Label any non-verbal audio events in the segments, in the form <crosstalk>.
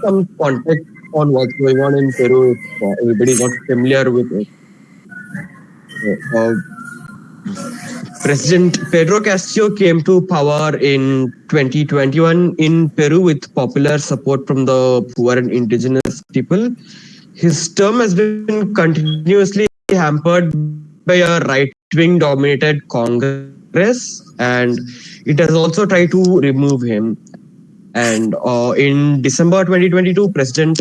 some context on what's going on in Peru, if uh, everybody's not familiar with it. Uh, President Pedro Castillo came to power in 2021 in Peru with popular support from the poor and indigenous people. His term has been continuously hampered by a right-wing dominated Congress and it has also tried to remove him. And uh, in December 2022, President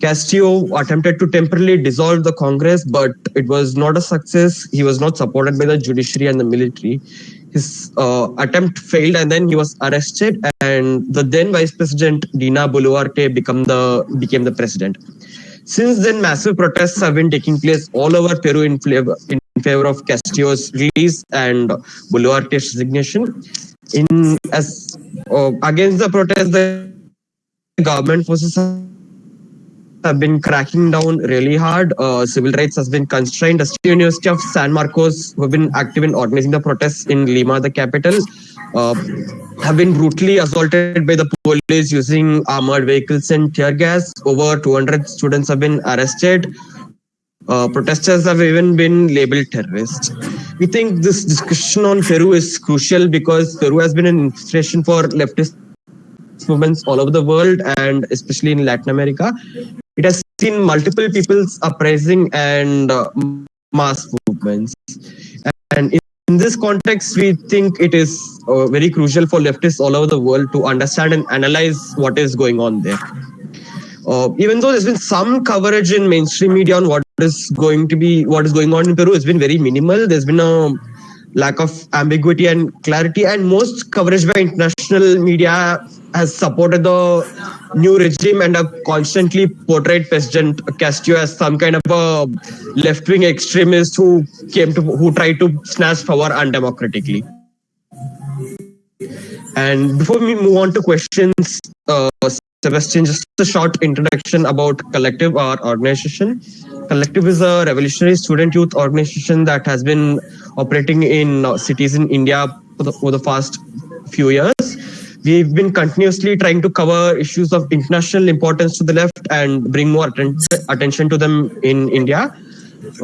Castillo attempted to temporarily dissolve the Congress, but it was not a success. He was not supported by the judiciary and the military. His uh, attempt failed, and then he was arrested. And the then Vice President Dina Boluarte become the became the president. Since then, massive protests have been taking place all over Peru in favor, in favor of Castillo's release and Boluarte's resignation. In as uh, against the protests, the government forces have been cracking down really hard. Uh, civil rights has been constrained. The University of San Marcos, who have been active in organizing the protests in Lima, the capital, uh, have been brutally assaulted by the police using armored vehicles and tear gas. Over 200 students have been arrested. Uh, protesters have even been labeled terrorists. We think this discussion on Peru is crucial because Peru has been an inspiration for leftist movements all over the world and especially in Latin America. It has seen multiple people's uprising and uh, mass movements. And in, in, this context, we think it is uh, very crucial for leftists all over the world to understand and analyze what is going on there. Uh, even though there's been some coverage in mainstream media on what is going to be what is going on in Peru, it's been very minimal. There's been a lack of ambiguity and clarity, and most coverage by international media has supported the new regime and have constantly portrayed President Castillo as some kind of a left-wing extremist who came to who tried to snatch power undemocratically. And before we move on to questions, uh, Sebastian, just a short introduction about Collective, our organization. Collective is a revolutionary student youth organization that has been operating in uh, cities in India for the, for the past few years. We've been continuously trying to cover issues of international importance to the left and bring more atten attention to them in India.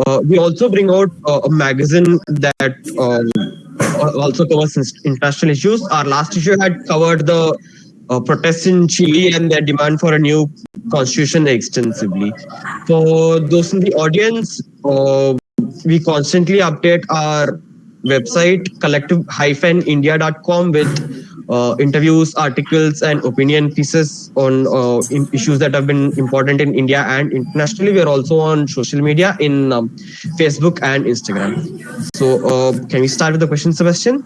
Uh, we also bring out uh, a magazine that um, also covers international issues. Our last issue had covered the uh, protests in Chile and their demand for a new constitution extensively. For those in the audience, uh, we constantly update our website collective-india.com with uh, interviews, articles, and opinion pieces on uh, issues that have been important in India and internationally. We are also on social media in um, Facebook and Instagram. So, uh, can we start with the question, Sebastian?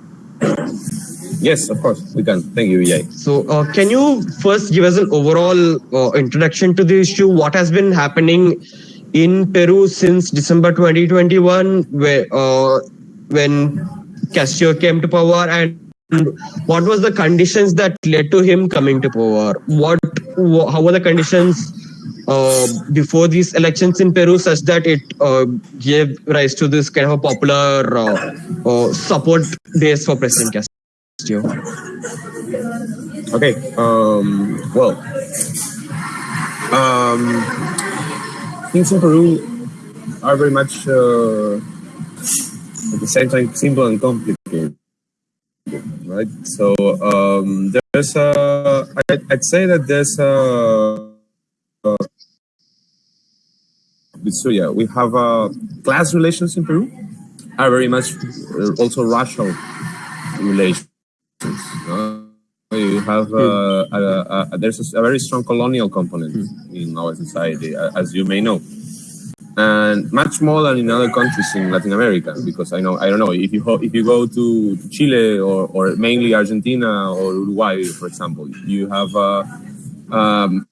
Yes, of course, we can. Thank you, Vijay. So, uh, can you first give us an overall uh, introduction to the issue? What has been happening in Peru since December 2021, where, uh, when Castillo came to power, and what was the conditions that led to him coming to power? What, how were the conditions uh, before these elections in Peru such that it uh, gave rise to this kind of a popular uh, uh support base for President Okay, um, well, um, things in Peru are very much uh, at the same time simple and complicated right? So um, there's a, I'd say that there's a, uh, so yeah, we have uh, class relations in Peru are very much uh, also racial relations. You have uh, a, a, there's a, very strong colonial component mm. in our society, as you may know and much more than in other countries in Latin America. Because I know I don't know if you if you go to, to Chile or, or mainly Argentina or Uruguay, for example, you have uh, um,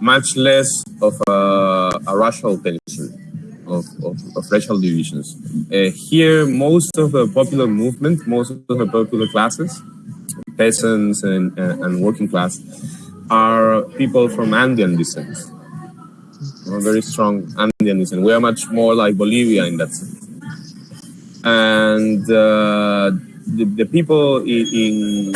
much less of a, a racial tension. Of, of, of, racial divisions. Uh, here, most of the popular movement, most of the popular classes, peasants and, and, and working class, are people from Andean descent a very strong Andeanism. We are much more like Bolivia in that sense. And uh, the, the people in, in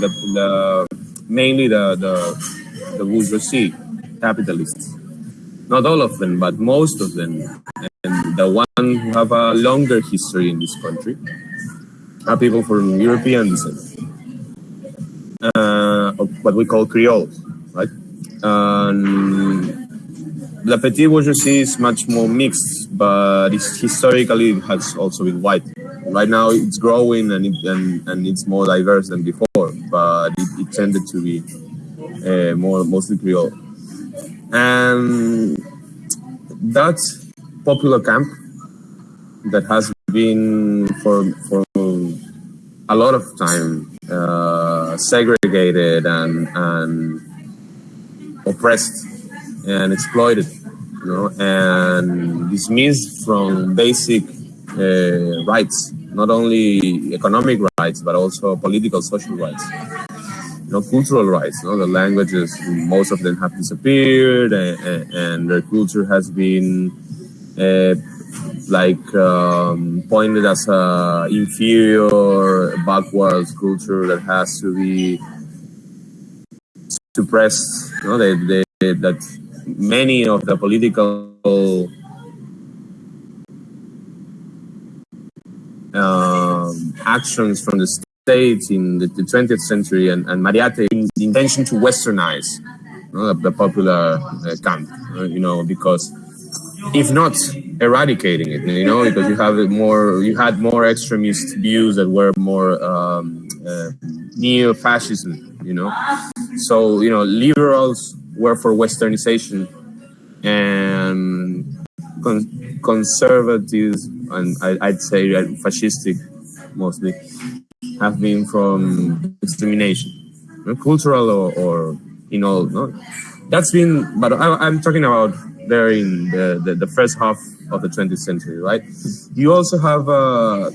the, the, mainly the, the the bourgeoisie, capitalists. Not all of them, but most of them. And the one who have a longer history in this country are people from European descent, uh, what we call Creoles, right? Um, the petit bourgeoisie is much more mixed, but historically it has also been white. Right now it's growing and, it, and, and it's more diverse than before, but it, it tended to be uh, more mostly Creole. And that popular camp that has been for for a lot of time uh, segregated and and oppressed and exploited, you know, and dismissed from basic uh, rights, not only economic rights but also political, social rights. Know, cultural rights. You know, the languages, most of them have disappeared, and, and their culture has been uh, like um, pointed as a inferior, backwards culture that has to be suppressed. You know, they, they, that many of the political um, actions from the states in the, the 20th century and, and Mariate the intention to westernize you know, the, popular uh, camp, uh, you know, because if not eradicating it, you know, because you have more, you had more extremist views that were more um, uh, neo-fascism, you know. So you know, liberals were for westernization, and con conservatives and I, would say fascistic mostly have been from know, cultural or, or in all. No, that's been. But I, am talking about there in the, the, the, first half of the 20th century, right? You also have uh,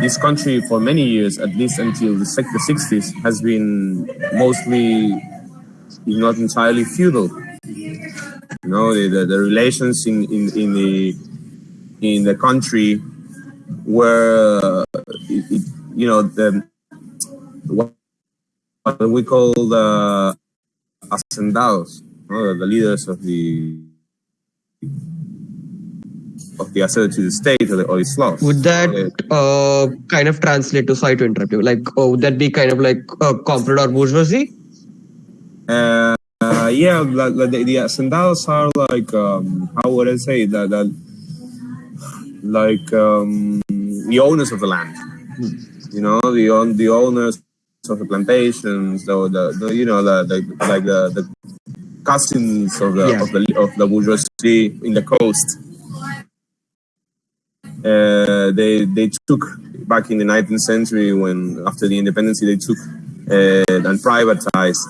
this country for many years, at least until the, the 60s, has been mostly, if not entirely, feudal. You know, the, the, the relations in, in, in the in the country were, you know, the what we call the hacendados, uh, the leaders of the of the asset to the state or the, or the Slav. Would that uh, kind of translate to, sorry to interrupt you, like, oh, would that be kind of like a comprador bourgeoisie? Uh, uh, yeah, the, the, the hacendados are like, um, how would I say that, that like um, the owners of the land, you know, the, own, the owners of the plantations, the, the, the you know, the, the like the, the cousins of the, yeah. of the of the bourgeoisie in the coast. Uh, they they took back in the 19th century when after the independence they took uh, and privatized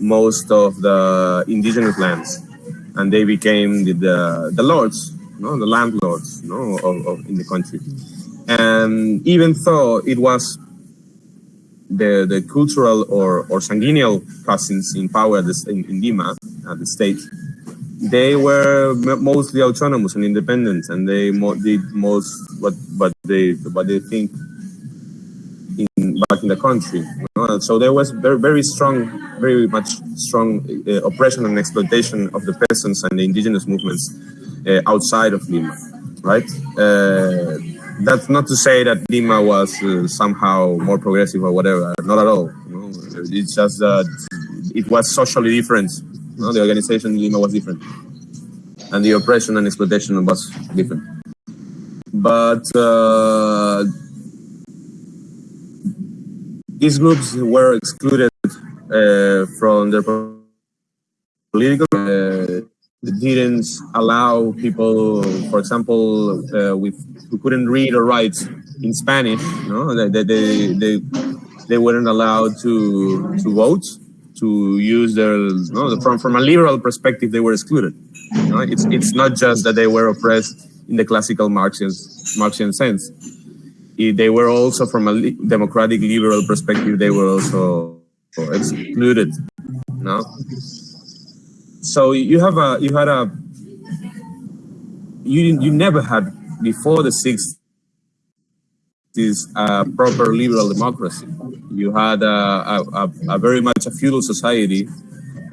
most of the indigenous lands, and they became the the, the lords, no, the landlords, no, of, of, in the country. And even though it was the, the cultural or, or sanguineal cousins in power in, in Lima, at the state, they were mostly autonomous and independent, and they mo did most what what they what they think in back in the country. So there was very very strong, very much strong uh, oppression and exploitation of the peasants and the indigenous movements uh, outside of Lima, right? Uh, that's not to say that Lima was uh, somehow more progressive or whatever. Not at all. You know? It's just that it was socially different. You know? The organization in Lima was different, and the oppression and exploitation was different. But uh, these groups were excluded uh, from their political uh, didn't allow people, for example, uh, with who couldn't read or write in Spanish, know, they, they, they, they weren't allowed to, to vote, to use their, know, from, from a liberal perspective, they were excluded. You know, it's, it's not just that they were oppressed in the classical Marxian, Marxian sense. they were also, from a democratic liberal perspective, they were also excluded. Know? So you have a you had a you you never had before the 60s a proper liberal democracy. You had a, a, a, very much a feudal society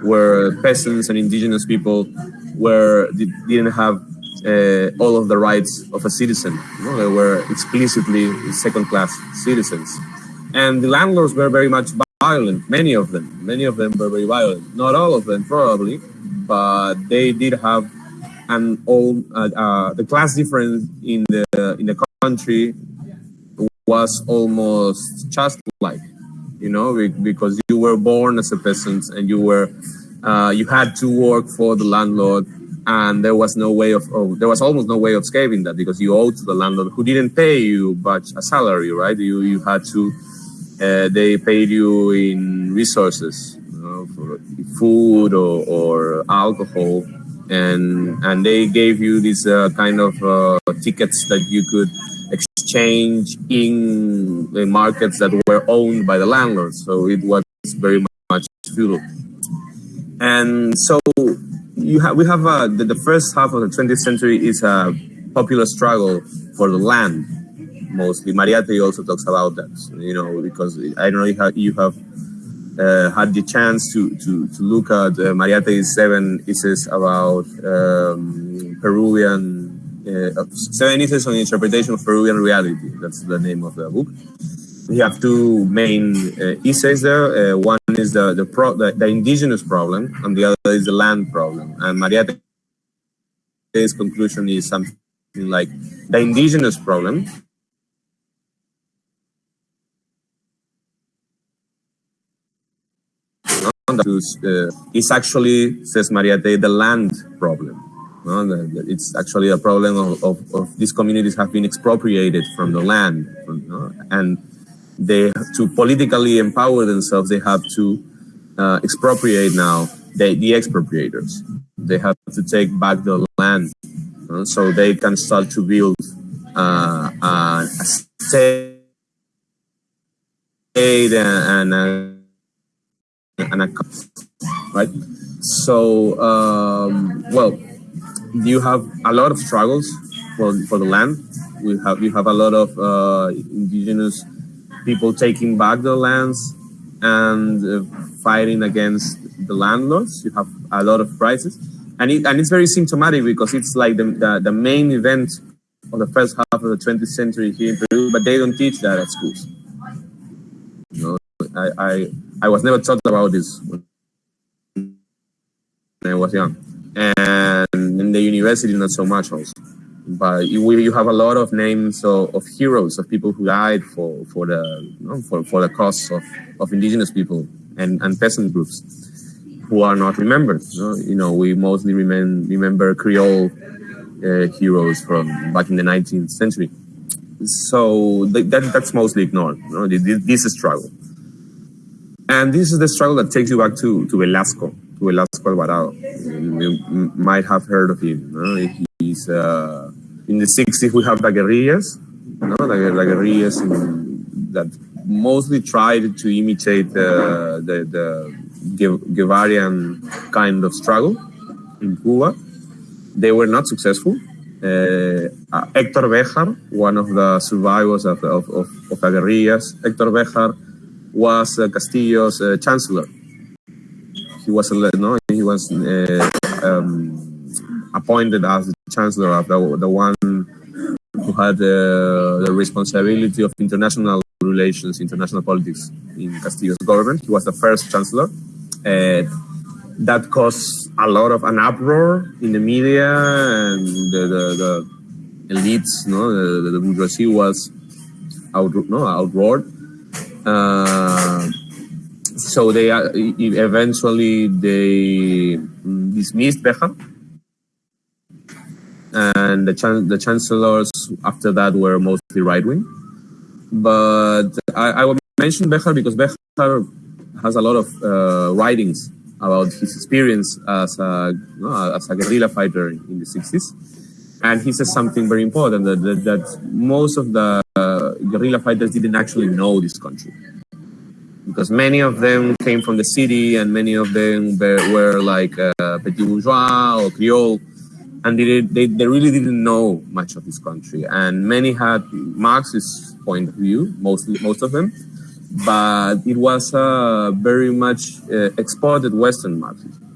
where peasants and indigenous people were didn't have uh, all of the rights of a citizen. You know, they were explicitly second-class citizens, and the landlords were very much violent. Many of them, many of them were very violent. Not all of them, probably, but they did have an all Uh, uh, the class difference in the in the country was almost just like, you know, because you were born as a peasant and you were uh, you had to work for the landlord and there was no way of oh, there was almost no way of escaping that because you owed to the landlord who didn't pay you but a salary right? You you had to uh, they paid you in resources you know, for food or, or alcohol and and they gave you these uh, kind of uh, tickets that you could exchange in the markets that were owned by the landlords. So it was very much feudal and so you have we have uh, the, the, first half of the 20th century is a popular struggle for the land mostly. Mariátegui also talks about that you know because i don't know if you have uh, had the chance to to, to look at uh, mariátegui's seven essays about um, peruvian uh, seven essays on interpretation of peruvian reality that's the name of the book we have two main uh, essays there. Uh, one is the the, pro the, the indigenous problem, and the other is the land problem. And Mariátegui's conclusion is something like the indigenous problem uh, is actually, says Mariátegui, the land problem. No? It's actually a problem of, of, of, these communities have been expropriated from the land. No? And they to politically empower themselves, they have to uh, expropriate now the, the expropriators. They have to take back the land uh, so they can start to build uh, a state and, and, and a right. So um, well, you have a lot of struggles for for the land. We have you have a lot of uh, indigenous people taking back the lands and uh, fighting against the landlords. You have a lot of crises. And, it, and it's very symptomatic because it's like the, the, the main event of the first half of the 20th century here in Peru, but they don't teach that at schools. You know, I, I, I was never taught about this when I was young. And in the university, not so much also but you, you have a lot of names of, of, heroes of people who died for for the you know, for, for the cause of, of indigenous people and, and peasant groups who are not remembered. You know, we mostly remain, remember Creole uh, heroes from back in the 19th century. So that, that's mostly ignored. You know, this is struggle. And this is the struggle that takes you back to, to Velasco, to Velasco Alvarado. You, might have heard of him. Know? He's uh, in the 60s, we have the guerrillas, know, the, the guerrillas in, that mostly tried to imitate the, the, the Guevarian kind of struggle in Cuba. They were not successful. Uh, uh, Hector Bejar, one of the survivors of, of, of, of the guerrillas, Hector Bejar was uh, Castillo's uh, chancellor. He was, no, he was uh, um, appointed as the chancellor of the, the one who had the, the responsibility of international relations, international politics in Castillo's government. He was the first chancellor. Uh, that caused a lot of an uproar in the media and the, the, the elites, no, the, the bourgeoisie was out, no, outroared. Uh, so they uh, eventually they dismissed Bejar and the, chan the chancellors after that were mostly right wing. But I, I would mention Bejar because Bejar has a lot of uh, writings about his experience as a, you know, as a guerrilla fighter in the 60s. And he says something very important that, that, that most of the guerrilla fighters didn't actually know this country. Because many of them came from the city and many of them were, like uh, petit bourgeois or creole and they, they, they really didn't know much of this country. And many had Marxist point of view, mostly most of them, but it was uh, very much uh, exported Western Marxism.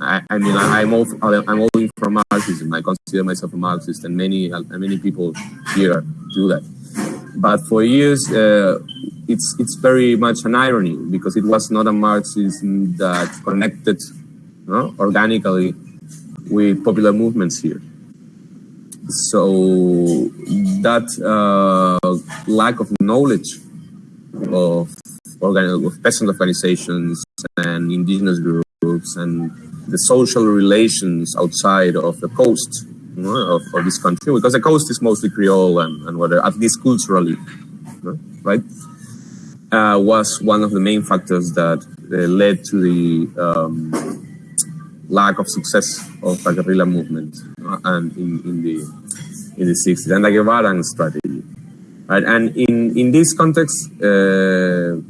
I, I mean, I, am all I'm all from Marxism. I consider myself a Marxist, and many many people here do that. But for years, uh, it's it's very much an irony because it was not a Marxism that connected no, organically with popular movements here. So that uh, lack of knowledge of, organ- of peasant organizations and indigenous groups and the social relations outside of the coast you know, of, of, this country, because the coast is mostly Creole and, and whatever, at least culturally, you know, right? Uh, was one of the main factors that uh, led to the um, lack of success of the guerrilla movement uh, and in, in the in the 60s and the Guevaran strategy. Right? And in, in this context, uh,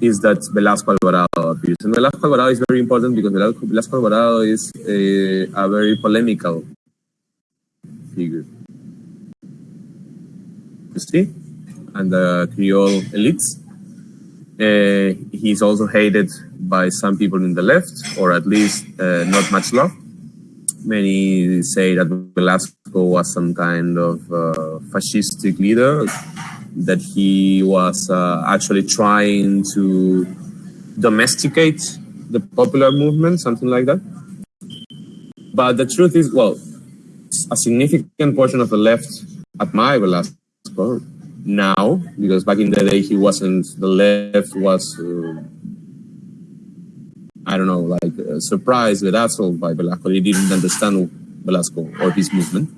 is that Velasco Alvarado appears. And Velasco Alvarado is very important because Velasco Alvarado is a, a very polemical figure. You see? And the Creole elites. Uh, he's also hated by some people in the left, or at least uh, not much love. Many say that Velasco was some kind of uh, fascistic leader that he was uh, actually trying to domesticate the popular movement, something like that. But the truth is, well, a significant portion of the left admire Velasco now, because back in the day he wasn't, the left was, uh, I don't know, like uh, surprised, bedazzled by Velasco. They didn't understand Velasco or his movement.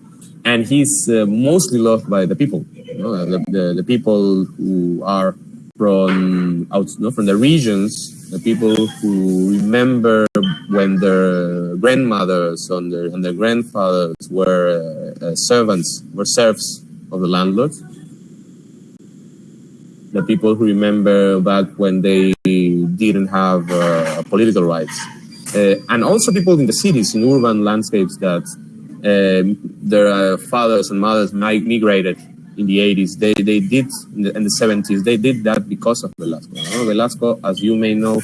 And he's uh, mostly loved by the people you know, the, the, the, people who are from out, you know, from the regions, the people who remember when their grandmothers and their, and their grandfathers were uh, uh, servants, were serfs of the landlord. The people who remember back when they didn't have uh, political rights. Uh, and also people in the cities, in urban landscapes that um, their fathers and mothers migrated in the 80s. They, they did, in the, in the 70s, they did that because of Velasco. Know? Velasco, as you may know,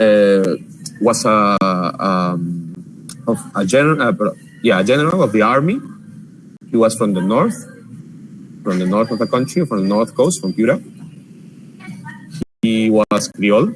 uh, was a, um, of a general, uh, yeah, a general of the army. He was from the north, from the north of the country, from the north coast, from Piura. He was Creole,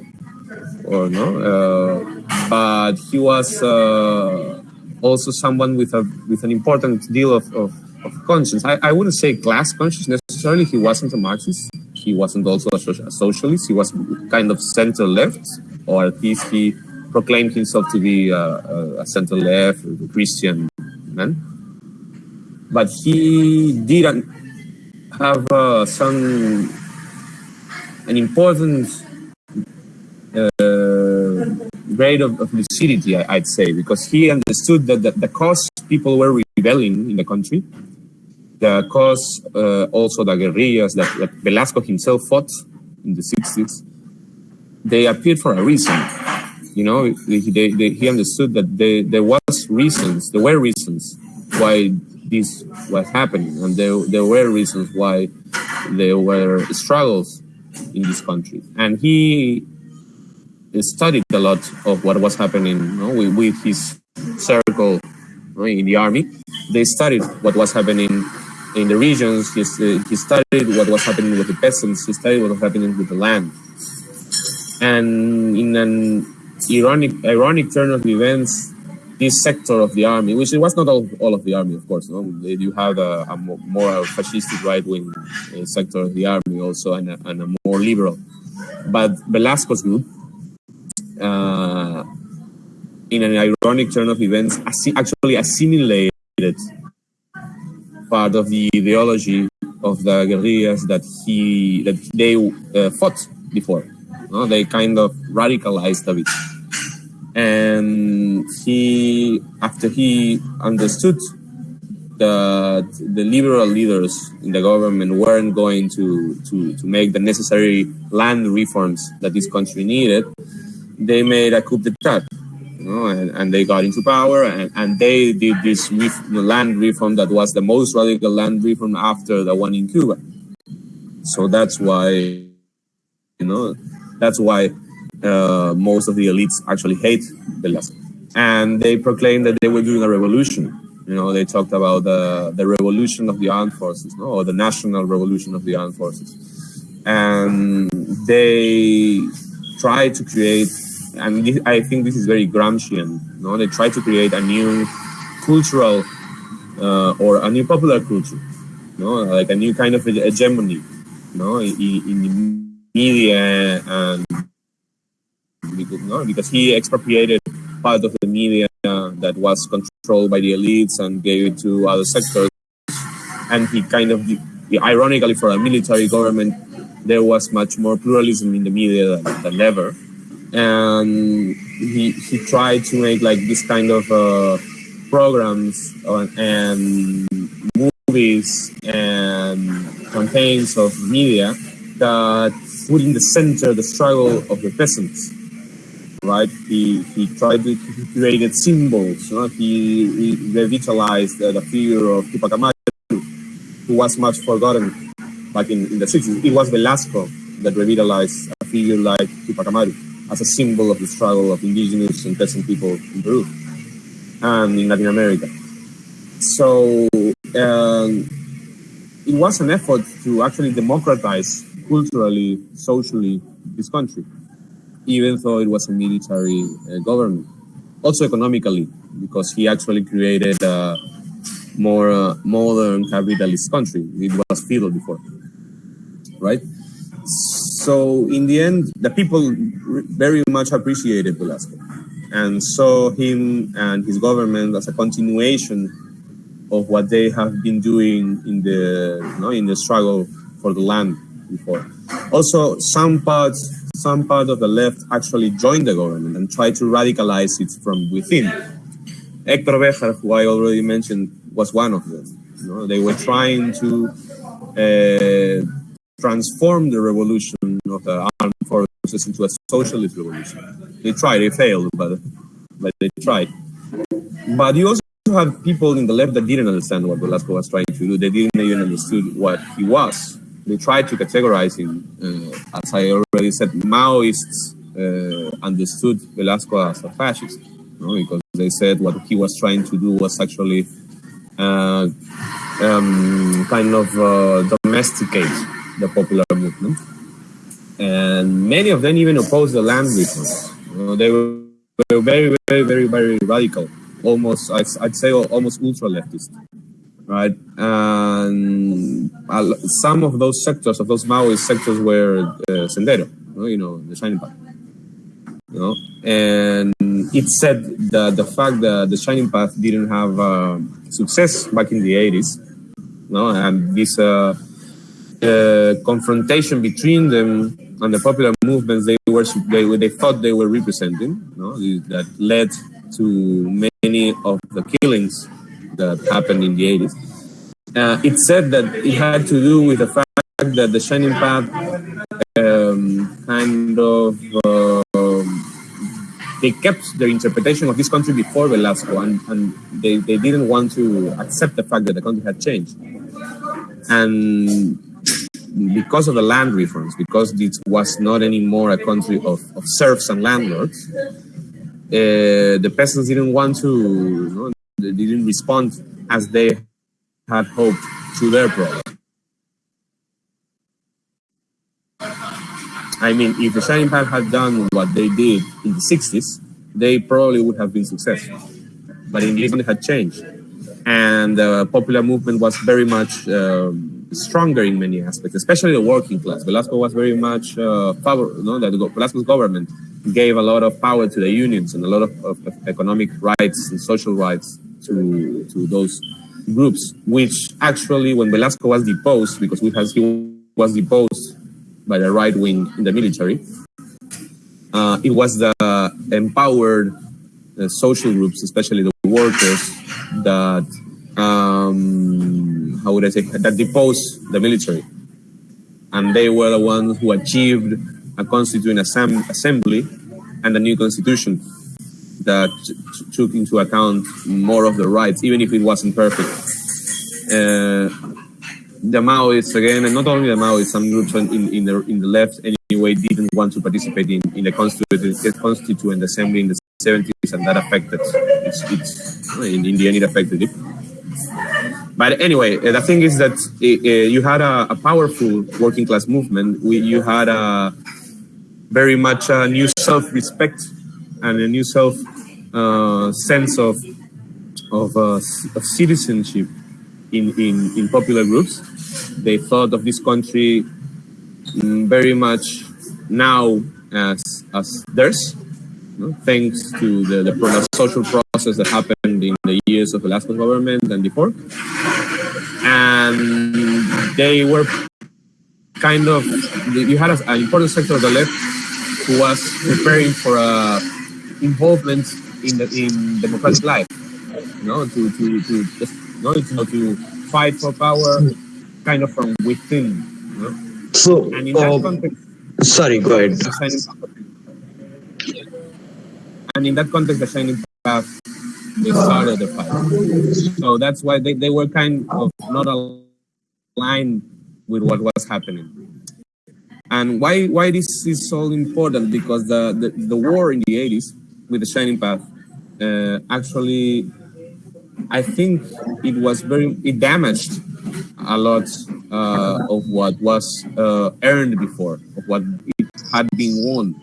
or no, uh, but he was uh, also someone with a with an important deal of, of of conscience. I, I wouldn't say class conscious necessarily. He wasn't a Marxist. He wasn't also a, socialist. He was kind of center left, or at least he proclaimed himself to be a, a, a center left Christian man. But he didn't have uh, some an important uh, grade of, of lucidity, I, would say, because he understood that the, the cause people were rebelling in the country the cause uh, also the guerrillas that, that, Velasco himself fought in the 60s, they appeared for a reason. You know, they, they, he understood that they, there was reasons, there were reasons why this was happening, and there, there were reasons why there were struggles in this country. And he studied a lot of what was happening you know, with, with his circle you know, in the army. They studied what was happening in the regions. He, uh, he studied what was happening with the peasants. He studied what was happening with the land. And in an ironic, ironic turn of events, this sector of the army, which it was not all, all of the army, of course, you have a, a more fascistic right-wing uh, sector of the army also, and a, and a more liberal. But Velasco's group, uh, in an ironic turn of events, actually assimilated part of the ideology of the guerrillas that he that they uh, fought before. No? They kind of radicalized a bit, and he after he understood that the liberal leaders in the government weren't going to, to, to make the necessary land reforms that this country needed, they made a coup d'etat you know, and, and they got into power and, and they did this land reform that was the most radical land reform after the one in Cuba. So that's why You know, that's why uh, most of the elites actually hate Velasco. And they proclaimed that they were doing a revolution. You know, they talked about the, the revolution of the armed forces, no? or the national revolution of the armed forces. And they tried to create, and this, I think this is very Gramscian, you know? they try to create a new cultural uh, or a new popular culture, you know? like a new kind of hegemony you know? in, in the media and because, no, because he expropriated part of the media that was controlled by the elites and gave it to other sectors. And he kind of, ironically, for a military government, there was much more pluralism in the media than, than ever. And he, he tried to make like this kind of uh, programs and movies and campaigns of media that put in the center the struggle of the peasants right? He, he tried to he created symbols. You know? he, he revitalized uh, the figure of Tupac Amaru, who was much forgotten back in, in the 60s. It was Velasco that revitalized a figure like Tupac Amaru as a symbol of the struggle of indigenous and peasant people in Peru and in Latin America. So um, it was an effort to actually democratize culturally, socially this country even though it was a military uh, government. Also economically, because he actually created a more uh, modern capitalist country. It was feudal before, right? So in the end, the people very much appreciated Velasco and saw him and his government as a continuation of what they have been doing in the you know, in the struggle for the land before. Also, some parts some part of the left actually joined the government and tried to radicalize it from within. Hector Bejar, who I already mentioned, was one of them. You know, they were trying to uh, transform the revolution of the armed forces into a socialist revolution. They tried, they failed, but, but they tried. But you also have people in the left that didn't understand what Velasco was trying to do. They didn't even understood what he was they tried to categorize him. Uh, as I already said, Maoists uh, understood Velasco as a fascist, you know, because they said what he was trying to do was actually uh, um, kind of uh, domesticate the popular movement. And many of them even opposed the land reforms. They were, were very, very, very, very radical, almost, I'd, I'd say, almost ultra leftist right? And some of those sectors, of those Maoist sectors, were uh, Sendero, you know, the Shining Path. You know, and it said that the fact that the Shining Path didn't have uh, success back in the 80s, you know, and this uh, uh, confrontation between them and the popular movements they were they, they thought they were representing, you know, that led to many of the killings that happened in the 80s. Uh, it said that it had to do with the fact that the Shining Path um, kind of uh, they kept their interpretation of this country before Velasco, and, and they, they didn't want to accept the fact that the country had changed. And because of the land reforms, because it was not anymore a country of, of serfs and landlords, uh, the peasants didn't want to, you know, they didn't respond as they had hoped to their problem. I mean, if the Shining Path had done what they did in the 60s, they probably would have been successful. But in end, it had changed. And the popular movement was very much um, stronger in many aspects, especially the working class. Velasco was very much uh, power, you know, that Velasco's government gave a lot of power to the unions and a lot of, of, economic rights and social rights to, to those groups, which actually, when Velasco was deposed, because we has, he was deposed by the right wing in the military, uh, it was the empowered uh, social groups, especially the workers, that um, how would I say that deposed the military, and they were the ones who achieved a constituent assembly and a new constitution that took into account more of the rights, even if it wasn't perfect. Uh, the Maoists again, and not only the Maoists, some groups in, in the in the left anyway, didn't want to participate in, in the constituent, constituent assembly in the 70s, and that affected it's in, in the end it affected it. But anyway, uh, the thing is that uh, you had a, a, powerful working class movement. We, you had a very much a new self-respect and a new self uh, sense of of, uh, of citizenship in, in, in popular groups. They thought of this country mm, very much now as, as theirs, you know, thanks to the, the, social process that happened in years of Velasco's government and before. And they were kind of, you had an important sector of the left who was preparing for a involvement in the in democratic life. You know, to to to just you know, to, to fight for power, kind of from within. You know? So, and in that uh, context, sorry, go ahead. And in that context, the Shining Path they started the fight. So that's why they, they were kind of not aligned with what was happening. And why why this is so important? Because the, the, the war in the 80s with the Shining Path, uh, actually, I think it was very, it damaged a lot uh, of what was uh, earned before, of what it had been won.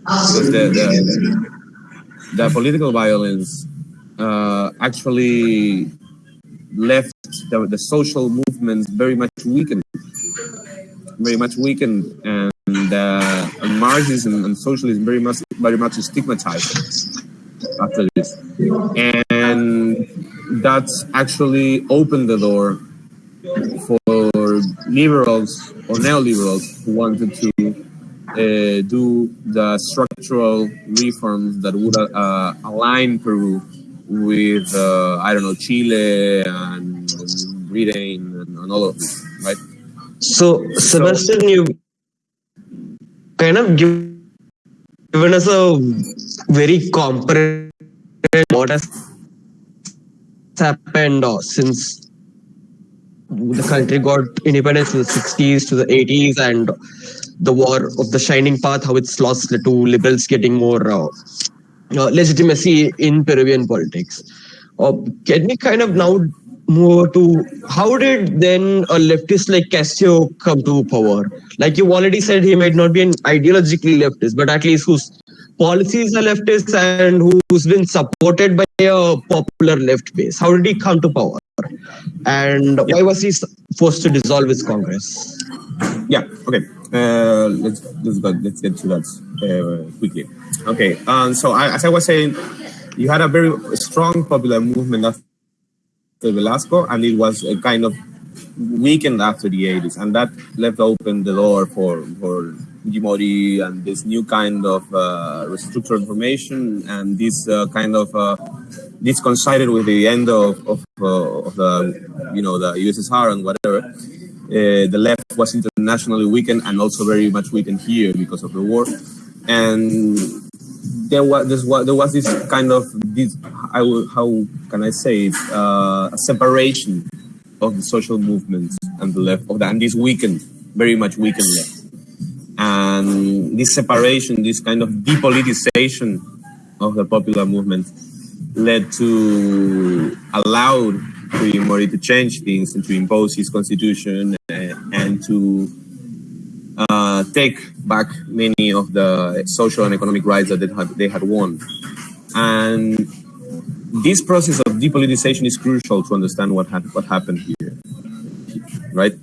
Because the, the, the political violence uh, actually left the, the social movements very much weakened, very much weakened, and uh, and Marxism and socialism very much very much stigmatized after this, and that actually opened the door for liberals or neoliberals who wanted to uh, do the structural reforms that would uh, align Peru with uh, I don't know Chile and Britain and, and all of this, right? So, Sebastian, so, you kind of give, given us a very comprehensive what has happened uh, since the country got independence in the 60s to the 80s and the war of the shining path how it's lost to liberals getting more uh, uh, legitimacy in peruvian politics uh, can we kind of now move to how did then a leftist like Castillo come to power? Like you already said, he might not be an ideologically leftist, but at least whose policies are leftist and who's been supported by a popular left base. How did he come to power? And why was he forced to dissolve his Congress? Yeah. Okay. Uh, let's let's go, let's get to that uh, quickly. Okay. Um, so I, as I was saying, you had a very strong popular movement after Velasco, and it was a kind of weakened after the 80s, and that left open the door for for Fujimori and this new kind of uh, restructured information and this uh, kind of uh, this coincided with the end of of, uh, of, the you know the USSR and whatever. Uh, the left was internationally weakened and also very much weakened here because of the war, and there was this there was this kind of this will, how can I say it? Uh, a separation of the social movements and the left of that and this weakened very much weakened left. And this separation this kind of depoliticization of the popular movement led to allow Fujimori to change things and to impose his constitution and, uh, and to uh, take back many of the social and economic rights that they had, they had won. And this process of depoliticization is crucial to understand what, ha what happened here, right?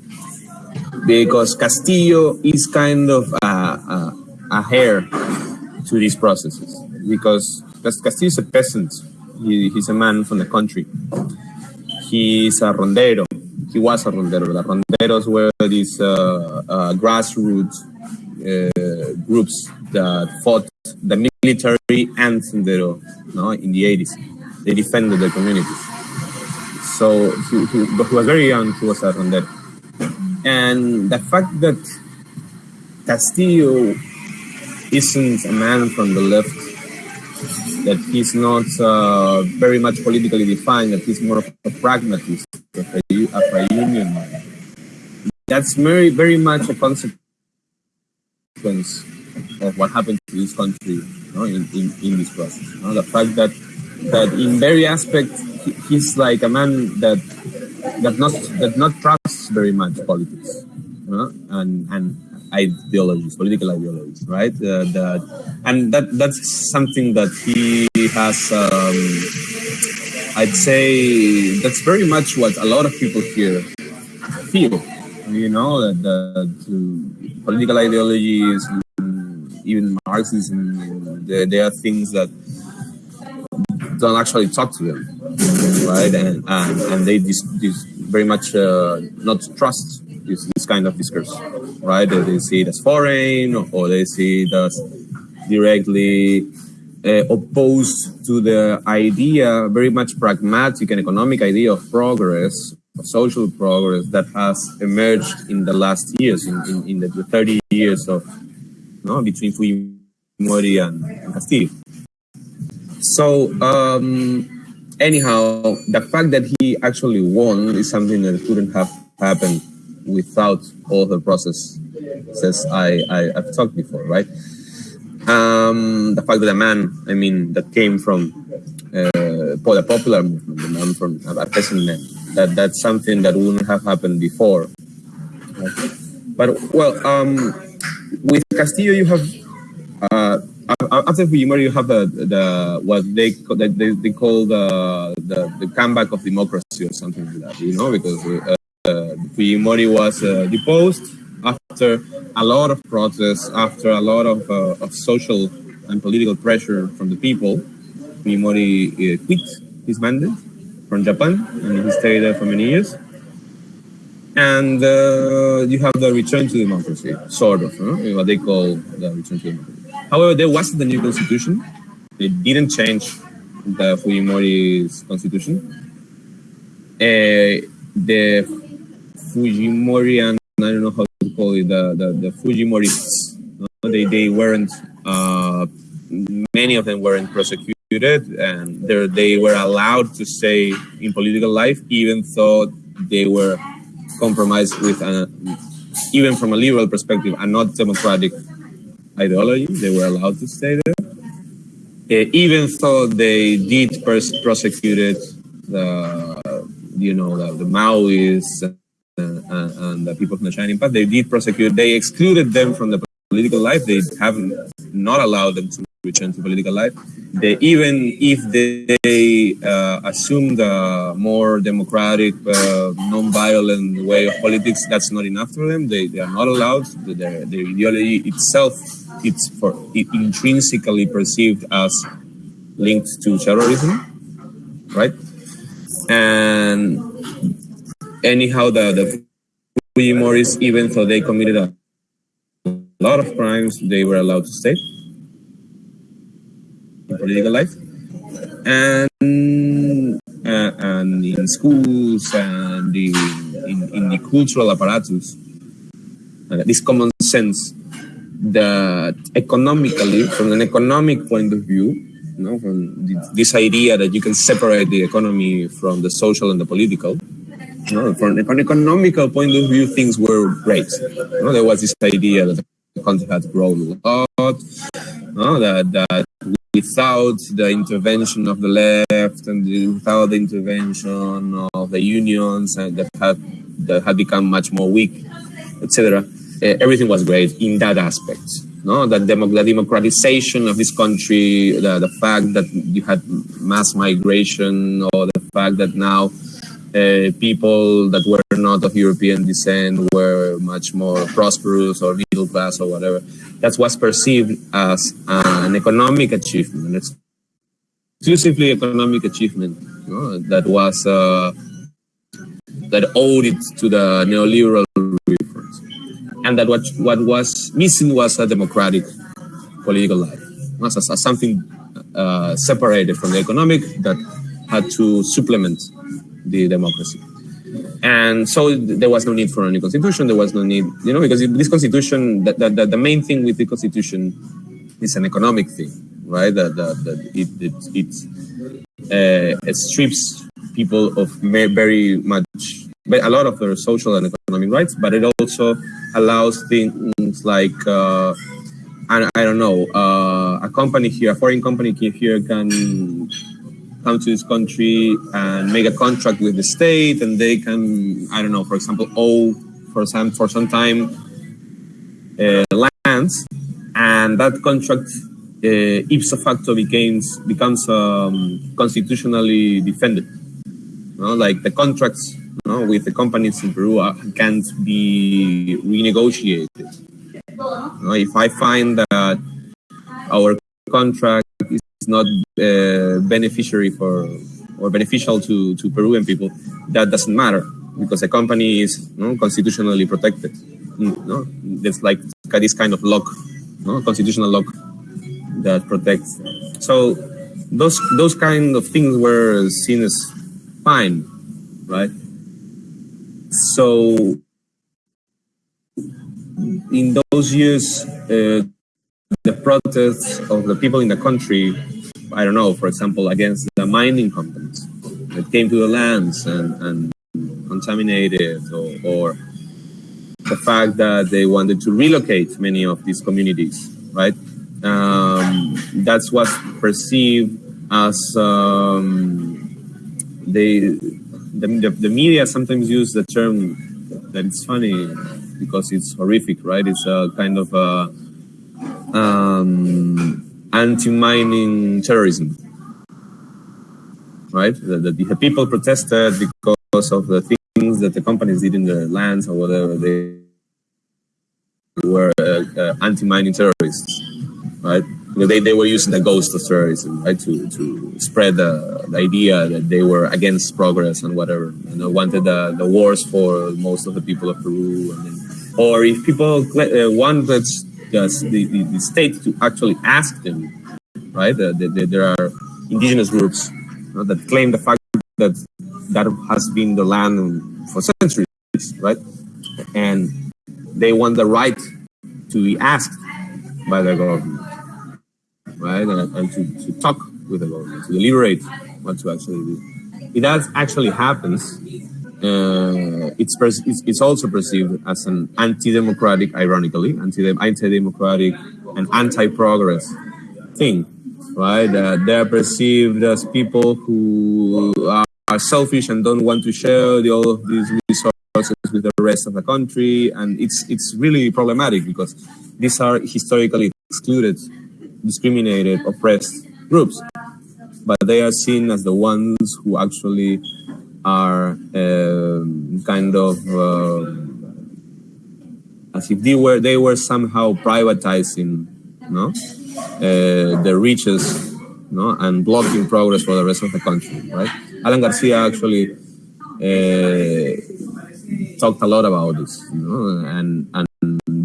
Because Castillo is kind of a, a, a heir to these processes, because Castillo is a peasant. He, he's a man from the country. He's a rondero he was a rondero. The ronderos were these uh, uh, grassroots uh, groups that fought the military and sendero no, in the 80s. They defended their communities. So he, he, but he was very young, he was a rondero. And the fact that Castillo isn't a man from the left that he's not uh, very much politically defined, that he's more of a pragmatist, of a, of a union. That's very, very much a consequence of what happened to this country you know, in, in, in this process. You know? The fact that that in very aspect he's like a man that that not that not trusts very much politics you know? and and ideologies, political ideologies, right? Uh, that and that that's something that he has. Um, I'd say that's very much what a lot of people here feel. You know that the political ideologies, even Marxism, there, there are things that don't actually talk to them, right? And and, and they very much uh, not trust this, this kind of discourse, right? They, they see it as foreign or they see it as directly uh, opposed to the idea, very much pragmatic and economic idea of progress, of social progress that has emerged in the last years, in, in, in the, the 30 years of between Fujimori and, and Castillo. So, um, anyhow, the fact that he actually won is something that couldn't have happened without all the processes I, I, have talked before, right? Um, the fact that a man, I mean, that came from uh, the popular movement, the man from a peasant man, that, that's something that wouldn't have happened before. But, well, um, with Castillo, you have, uh, after Fujimori, you have the, the what they, they, they call the, the, the comeback of democracy or something like that, you know, because uh, Fujimori was uh, deposed after a lot of protests, after a lot of, uh, of social and political pressure from the people. Fujimori uh, quit his mandate from Japan, and he stayed there for many years. And uh, you have the return to democracy, sort of, huh? what they call the return to democracy. However, there wasn't a new constitution. They didn't change the Fujimori's constitution. Uh, the Fujimorian, I don't know how to call it, the, the, the Fujimorists. No? They, they weren't, uh, many of them weren't prosecuted and they were allowed to stay in political life even though they were compromised with, a, even from a liberal perspective, a not democratic ideology. They were allowed to stay there. Uh, even though they did prosecuted the, you know, the, the Maoists and, and the people from the Shining Path, they did prosecute, they excluded them from the political life. They haven't allowed them to return to political life. They, even if they uh, assume the more democratic, uh, non-violent way of politics, that's not enough for them. They, they are not allowed. Their, their ideology itself, it's for it intrinsically perceived as linked to terrorism, right? And anyhow, the, the Fujimoris, even though they committed a lot of crimes, they were allowed to stay in political life. And, uh, and in schools and in, in, in the cultural apparatus, uh, this common sense that economically, from an economic point of view, you know, from this idea that you can separate the economy from the social and the political, no, from an economical point of view, things were great. You know, there was this idea that the country had grown a lot, no, that, that without the intervention of the left and without the intervention of the unions and that had that had become much more weak, etc., everything was great in that aspect. No, that the democratization of this country, the, the fact that you had mass migration, or the fact that now uh, people that were not of European descent were much more prosperous or middle class or whatever. That was perceived as an economic achievement, It's exclusively economic achievement you know, that was uh, that owed it to the neoliberal reforms, and that what what was missing was a democratic political life, was something uh, separated from the economic that had to supplement the democracy. And so there was no need for any constitution. There was no need, you know, because this constitution, the, the, the main thing with the constitution is an economic thing, right? That, that, that it, it, it, uh, it strips people of very much, a lot of their social and economic rights, but it also allows things like uh, I, I don't know, uh, a company here, a foreign company here can come to this country and make a contract with the state, and they can, I don't know, for example, owe for some for some time uh, lands, and that contract uh, ipso facto becomes becomes um, constitutionally defended. You know, like the contracts you know, with the companies in Peru can't be renegotiated. You know, if I find that our contract is not uh, beneficiary for or beneficial to, to Peruvian people, that doesn't matter because the company is know, constitutionally protected. Know? There's like this kind of lock, know, constitutional lock that protects. So those those kind of things were seen as fine, right? So in those years, uh, the protests of the people in the country, I don't know, for example, against the mining companies that came to the lands and, and contaminated, or, or the fact that they wanted to relocate many of these communities, right? Um, that's what's perceived as um, they, the, the, media sometimes use the term that it's funny because it's horrific, right? It's a kind of a um, anti-mining terrorism, right? The, the, the, people protested because of the things that the companies did in their lands or whatever. They were uh, uh, anti-mining terrorists, right? They, they were using the ghost of terrorism, right, to, to spread the, the idea that they were against progress and whatever, and they wanted the, the wars for most of the people of Peru. Then, or if people uh, wanted the, the, the, state to actually ask them, right, the, the, there are indigenous groups that claim the fact that that has been the land for centuries, right, and they want the right to be asked by the government right? And, and to, to talk with the government, to deliberate what to actually do. If that actually happens, uh, it's, it's, it's also perceived as an anti-democratic, ironically, anti-democratic and anti-progress thing, right? Uh, they're perceived as people who are, are selfish and don't want to share the, all of these resources with the rest of the country, and it's it's really problematic because these are historically excluded discriminated, oppressed groups, but they are seen as the ones who actually are um, kind of uh, as if they were they were somehow privatizing, no, uh, the riches, no, and blocking progress for the rest of the country, right? Alan Garcia actually uh, talked a lot about this, you know, and and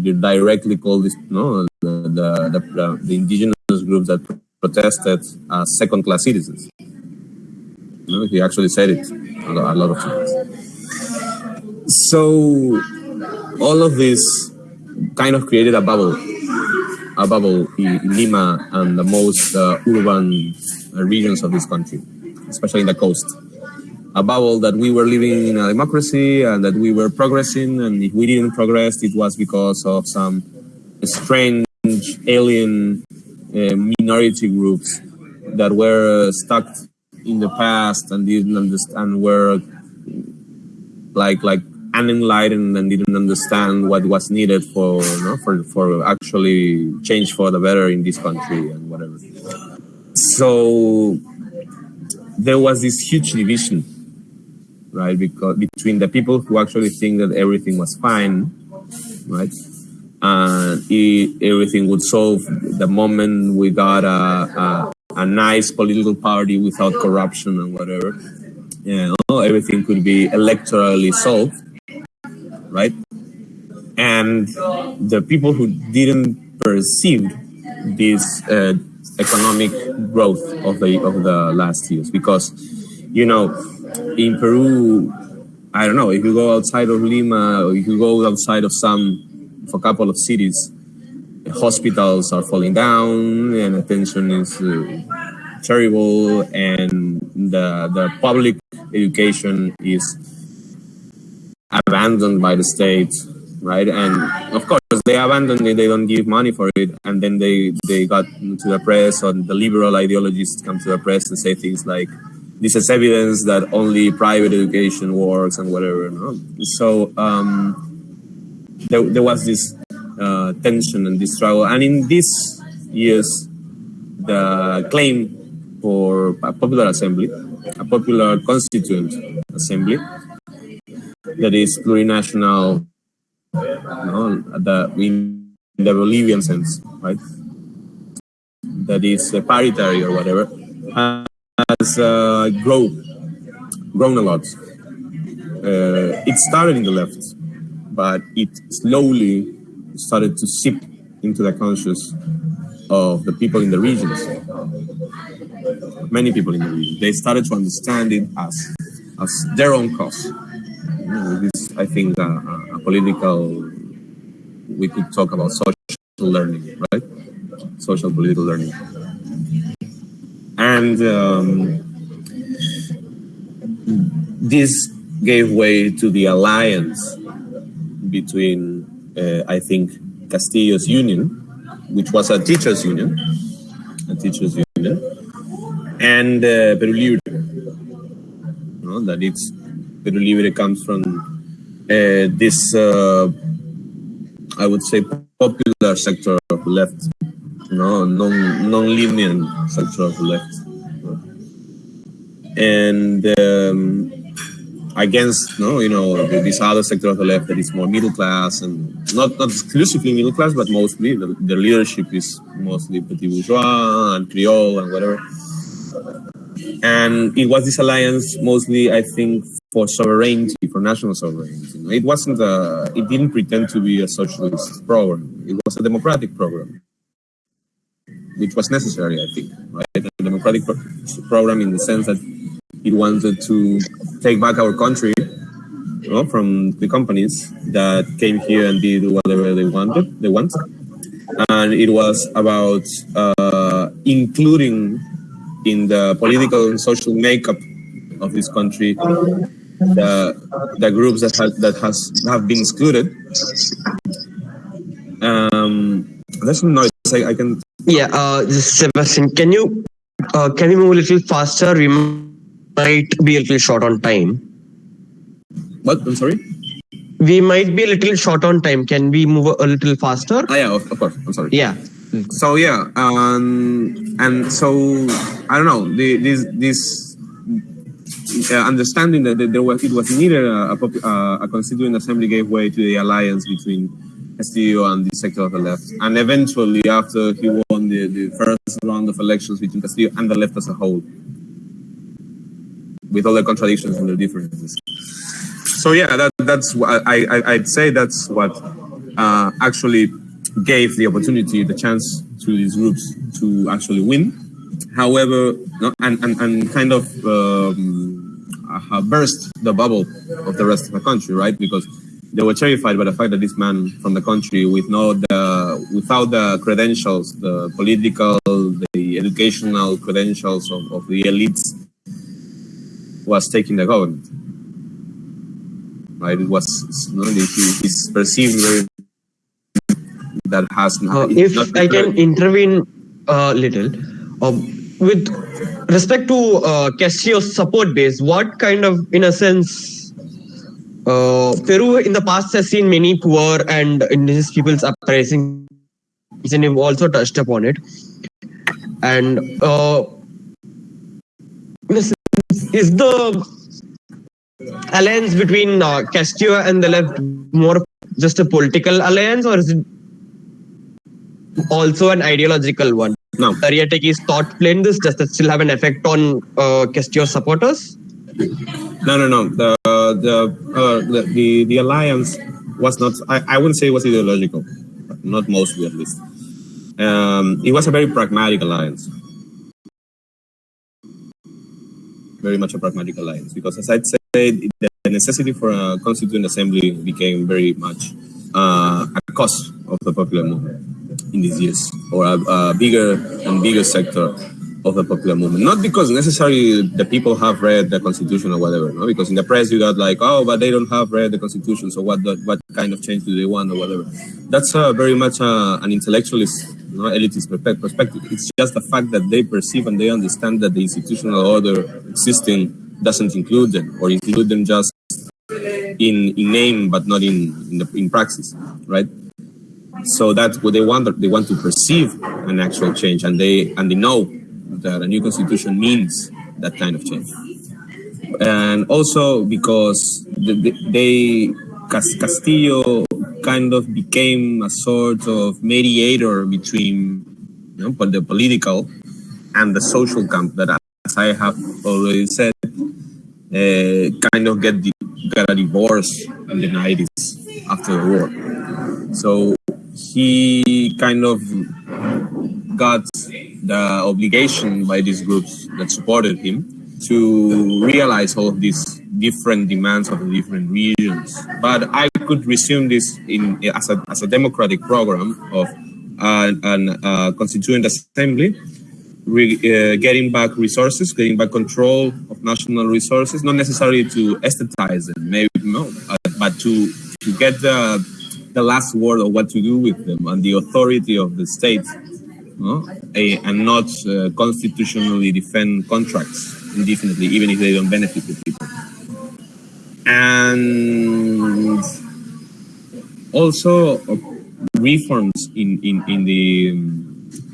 you directly call this, no, the, the, the, the indigenous groups that protested as second-class citizens. You know, he actually said it a lot, of times. So all of this kind of created a bubble, a bubble in Lima and the most uh, urban uh, regions of this country, especially in the coast. A bubble that we were living in a democracy and that we were progressing, and if we didn't progress, it was because of some strange alien uh, minority groups that were stuck in the past and didn't understand were like like unenlightened and didn't understand what was needed for you know, for for actually change for the better in this country and whatever. So there was this huge division, right? Because between the people who actually think that everything was fine, right, and it, everything would solve the moment we got a, a, a, nice political party without corruption and whatever. You know, everything could be electorally solved, right? And the people who didn't perceive this uh, economic growth of the of the last years, because you know, in Peru, I don't know if you go outside of Lima or if you go outside of some for a couple of cities, hospitals are falling down and attention is uh, terrible and the, the public education is abandoned by the state right? And of course, they abandoned it. They don't give money for it, and then they they got to the press, or the liberal ideologists come to the press and say things like, "This is evidence that only private education works," and whatever. No? So um, there, there was this uh, tension and this struggle, and in these years, the claim for a popular assembly, a popular constituent assembly that is plurinational no, the, in the Bolivian sense, right? That is uh, paritary or whatever, has uh, grown, grown a lot. Uh, it started in the left, but it slowly started to seep into the conscious of the people in the regions. Many people in the region. They started to understand it as, as their own cause. You know, this, I think, uh, a political, we could talk about social learning, right? Social political learning. And um, this gave way to the alliance between, uh, I think, Castillo's union, which was a teachers' union, a teachers' union, and uh, Peru Libre. Know, that it's Peru Libre comes from uh, this, uh, I would say, popular sector of left, no, non non-linear sector of left, and um, against no, you know, this other sector of the left that is more middle class and not not exclusively middle class, but mostly the, the leadership is mostly petit bourgeois and Creole and whatever. And it was this alliance mostly, I think, for sovereignty, for national sovereignty. It wasn't a, it didn't pretend to be a socialist program. It was a democratic program, which was necessary, I think, right? A democratic pro program in the sense that it wanted to take back our country you know, from the companies that came here and did whatever they wanted, they want. And it was about uh, including in the political and social makeup of this country the the groups that has that has have been excluded. Um, there's some noise. I, I can. Yeah, uh, Sebastian, can you uh, can we move a little faster? We might be a little short on time. What? I'm sorry. We might be a little short on time. Can we move a little faster? Ah, yeah, of, of course. I'm sorry. Yeah. So yeah, um, and so I don't know. The, this this uh, understanding that there was it was needed a, a, a, constituent assembly gave way to the alliance between Castillo and the sector of the left, and eventually after he won the, the first round of elections between Castillo and the left as a whole, with all the contradictions and the differences. So yeah, that, that's I, I I'd say that's what uh, actually gave the opportunity, the chance to these groups to actually win. However, no, and, and, and kind of um, uh, burst the bubble of the rest of the country, right? Because they were terrified by the fact that this man from the country, with no the without the credentials, the political, the educational credentials of, of the elites, was taking the government. Right? It was you know, he's perceived very that has uh, if I can intervene a little uh, with respect to uh, Castillo's support base, what kind of, in a sense, uh, Peru in the past has seen many poor and indigenous peoples uprising, and you've also touched upon it. And uh, is the alliance between uh, Castillo and the left more just a political alliance, or is it also an ideological one. No. Mariátegui's thought playing this, does that still have an effect on uh, Castillo supporters? No, no, no. The the uh, the, the, the alliance was not. I, I wouldn't say it was ideological, not mostly at least. Um, it was a very pragmatic alliance, very much a pragmatic alliance. Because as I said, the necessity for a constituent assembly became very much uh, a cost of the popular movement in these years, or a, a bigger and bigger sector of the popular movement. Not because necessarily the people have read the constitution or whatever, no? because in the press you got like, oh, but they don't have read the constitution, so what what kind of change do they want or whatever. That's uh, very much uh, an intellectualist, you know, elitist perspective. It's just the fact that they perceive and they understand that the institutional order existing doesn't include them or include them just in, in name but not in in, the, in praxis, right? So that's what they want. They want to perceive an actual change, and they and they know that a new constitution means that kind of change. And also because they, they Castillo kind of became a sort of mediator between you know, the political and the social camp that, as I have already said, uh, kind of get got a divorce in the 90s after the war. So he kind of got the obligation by these groups that supported him to realize all of these different demands of the different regions. But I could resume this in as a, as a democratic program of uh, an uh, constituent assembly, re, uh, getting back resources, getting back control of national resources, not necessarily to aesthetize them, maybe no, but to to get the the last word of what to do with them and the authority of the state no? And not uh, constitutionally defend contracts indefinitely, even if they don't benefit the people. And also uh, reforms in, in, in the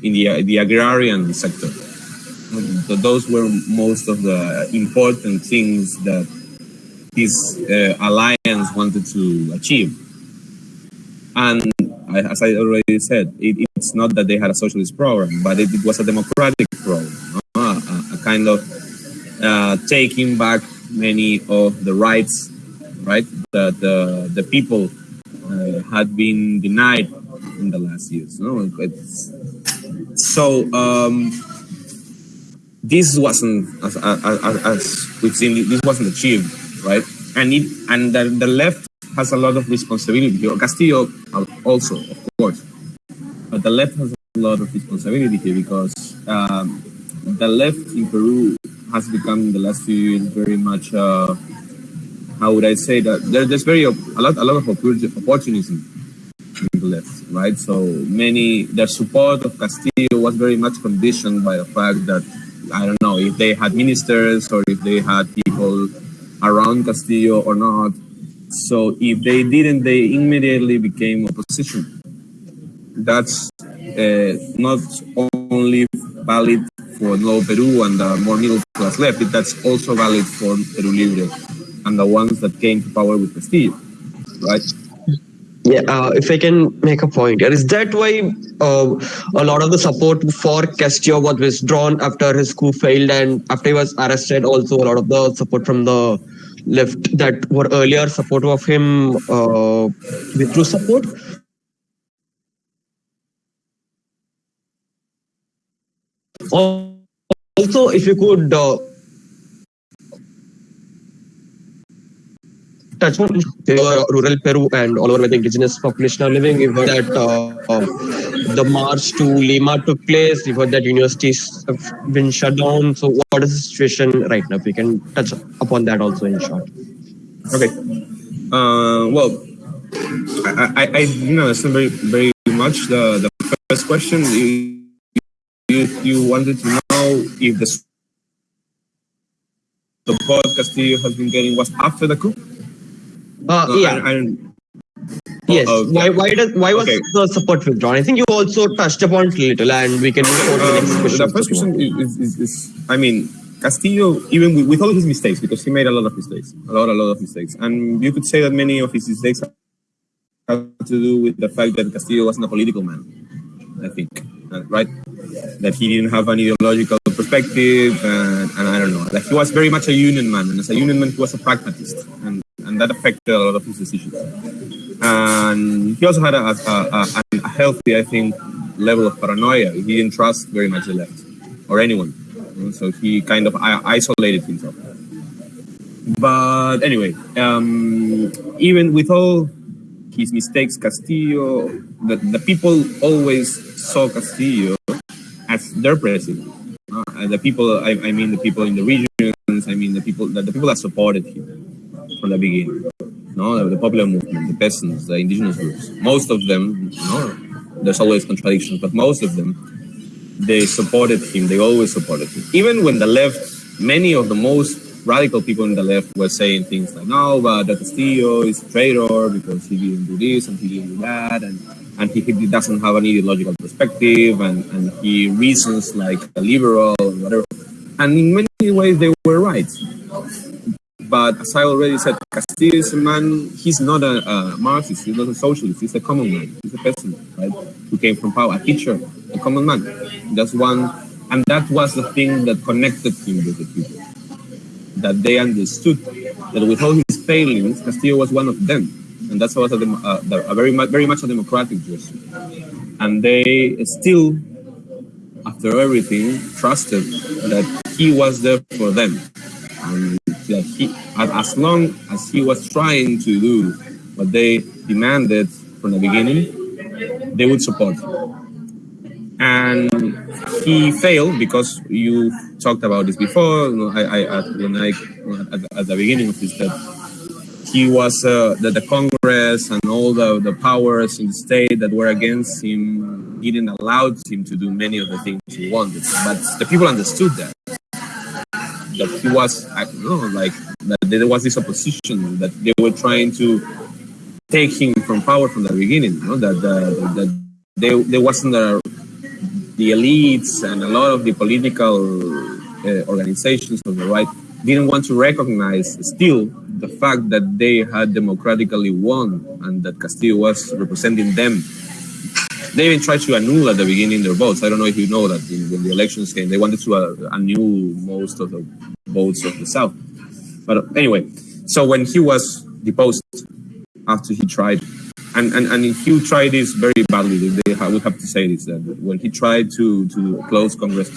in the, the agrarian sector. So Those were most of the important things that this uh, alliance wanted to achieve. And as I already said, it, it's not that they had a socialist program, but it, it was a democratic program, a, a, kind of uh, taking back many of the rights, right, that the, the people uh, had been denied in the last years. No? It's, so um, this wasn't, as, as, as, we've seen, this wasn't achieved, right? And it, and the, the left has a lot of responsibility here. Castillo also, of course. But the left has a lot of responsibility here because um, the left in Peru has become in the last few years very much, uh, how would I say that? There, there's very a lot, a lot of opportunism in the left, right? So many, their support of Castillo was very much conditioned by the fact that, I don't know, if they had ministers or if they had people around Castillo or not, so if they didn't, they immediately became opposition. That's uh, not only valid for Nuevo Peru and the more middle class left, but that's also valid for Peru Libre and the ones that came to power with Castillo, right? Yeah, uh, if I can make a point here, is that why uh, a lot of the support for Castillo was withdrawn after his coup failed and after he was arrested? Also, a lot of the support from the left that were earlier supportive of him uh, withdrew support. Also, if you could uh, touch on rural Peru and all over where the indigenous population are living. Heard that uh, the march to Lima took place. We've heard that universities have been shut down. So what is the situation right now? We can touch upon that also in short. Okay. Uh, well, I, I, I you know, very, very much the, the first question. You, you, you wanted to know if the support Castillo has been getting was after the coup? Uh, yeah. I, I yes. Oh, okay. Why? Why does? Why was okay. the support withdrawn? I think you also touched upon it a little, and we can go to the next um, question. The first question is, is, is, I mean, Castillo, even with, with, all his mistakes, because he made a lot of mistakes, a lot, a lot of mistakes, and you could say that many of his mistakes have to do with the fact that Castillo wasn't a political man. I think, uh, right? That he didn't have an ideological perspective, and, and I don't know. Like he was very much a union man, and as a union man, he was a pragmatist, and and that affected a lot of his decisions. And he also had a, a, a, a healthy, I think, level of paranoia. He didn't trust very much the left or anyone. So he kind of isolated himself. But anyway, um, even with all his mistakes, Castillo, the, the people always saw Castillo as their president. Uh, the people, I, I mean the people in the regions, I mean the people that the people that supported him from the beginning. No, the, popular movement, the peasants, the indigenous groups. Most of them, know, there's always contradictions, but most of them, they supported him. They always supported him. Even when the left, many of the most radical people in the left were saying things like, no, but Del Castillo is a traitor because he didn't do this and he didn't do that, and, and he, he doesn't have an ideological perspective, and, and he reasons like a liberal or whatever. And in many ways, they were right. But as I already said, Castillo is a man, he's not a, a, Marxist, he's not a socialist, he's a common man, he's a peasant, right? Who came from power, a teacher, a common man. That's one, and that was the thing that connected him with the people. That they understood that with all his failings, Castillo was one of them. And that's was a, uh, a very, very much a democratic gesture. And they still, after everything, trusted that he was there for them. And he, as long as he was trying to do what they demanded from the beginning, they would support. And he failed because you talked about this before. I, I, when I at, at the beginning of this, that he was uh, that the Congress and all the, the powers in the state that were against him didn't allow him to do many of the things he wanted. But the people understood that that he was, I don't know, like that there was this opposition that they were trying to take him from power from the beginning. You know, that uh, that there there wasn't the the elites and a lot of the political uh, organizations of the right didn't want to recognize still the fact that they had democratically won and that Castillo was representing them they even tried to annul at the beginning their votes. I don't know if you know that in, when the elections came, they wanted to uh, annul most of the votes of the South. But anyway, so when he was deposed after he tried, and, and, and he tried this very badly, they have, we have to say this, that when he tried to, to close Congress,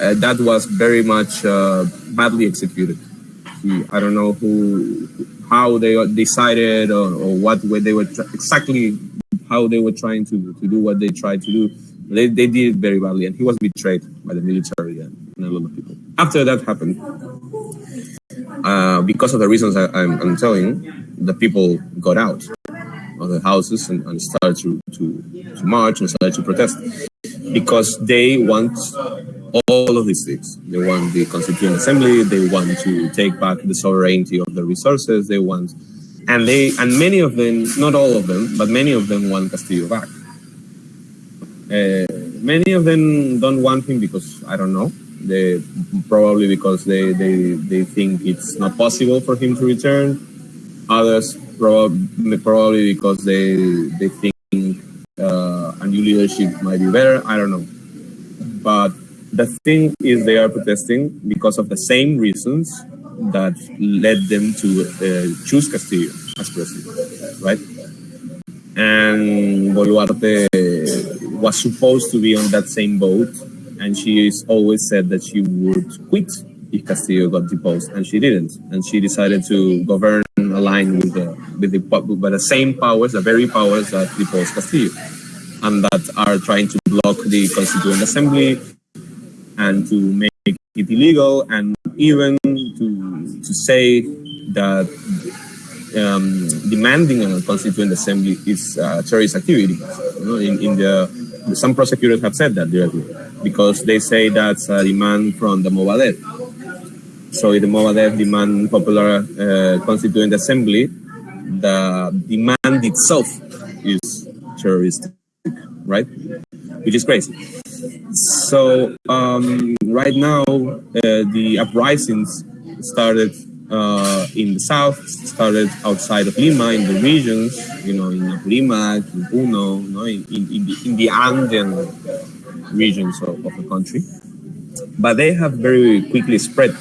uh, that was very much uh, badly executed. He, I don't know who, how they decided or, or what way they were exactly how they were trying to, to do what they tried to do. They, they did it very badly, and he was betrayed by the military and, and a lot of people. After that happened, uh, because of the reasons I, am telling, the people got out of the houses and, and started to, to, to march and started to protest because they want all of these things. They want the Constituent Assembly, they want to take back the sovereignty of the resources, they want and they and many of them, not all of them, but many of them want Castillo back. Uh, many of them don't want him because I don't know. They probably because they, they, they think it's not possible for him to return. Others probably probably because they they think uh, a new leadership might be better. I don't know. But the thing is, they are protesting because of the same reasons that led them to uh, choose Castillo as president, right? And Boluarte was supposed to be on that same boat, and she always said that she would quit if Castillo got deposed, and she didn't. And she decided to govern aligned with the with the with the same powers, the very powers that deposed Castillo, and that are trying to block the Constituent Assembly and to make it illegal, and even to to say that um, demanding a constituent assembly is uh, terrorist activity. You know, in, in the some prosecutors have said that directly because they say that's a demand from the Movadef. So if the Movadef demand popular uh, constituent assembly, the demand itself is terroristic, right? Which is crazy. So um, right now, uh, the uprisings started uh, in the south, started outside of Lima, in the regions, you know, in Apurímac, in Puno, know, in, in, in, the, in the Andean regions of, of, the country. But they have very quickly spread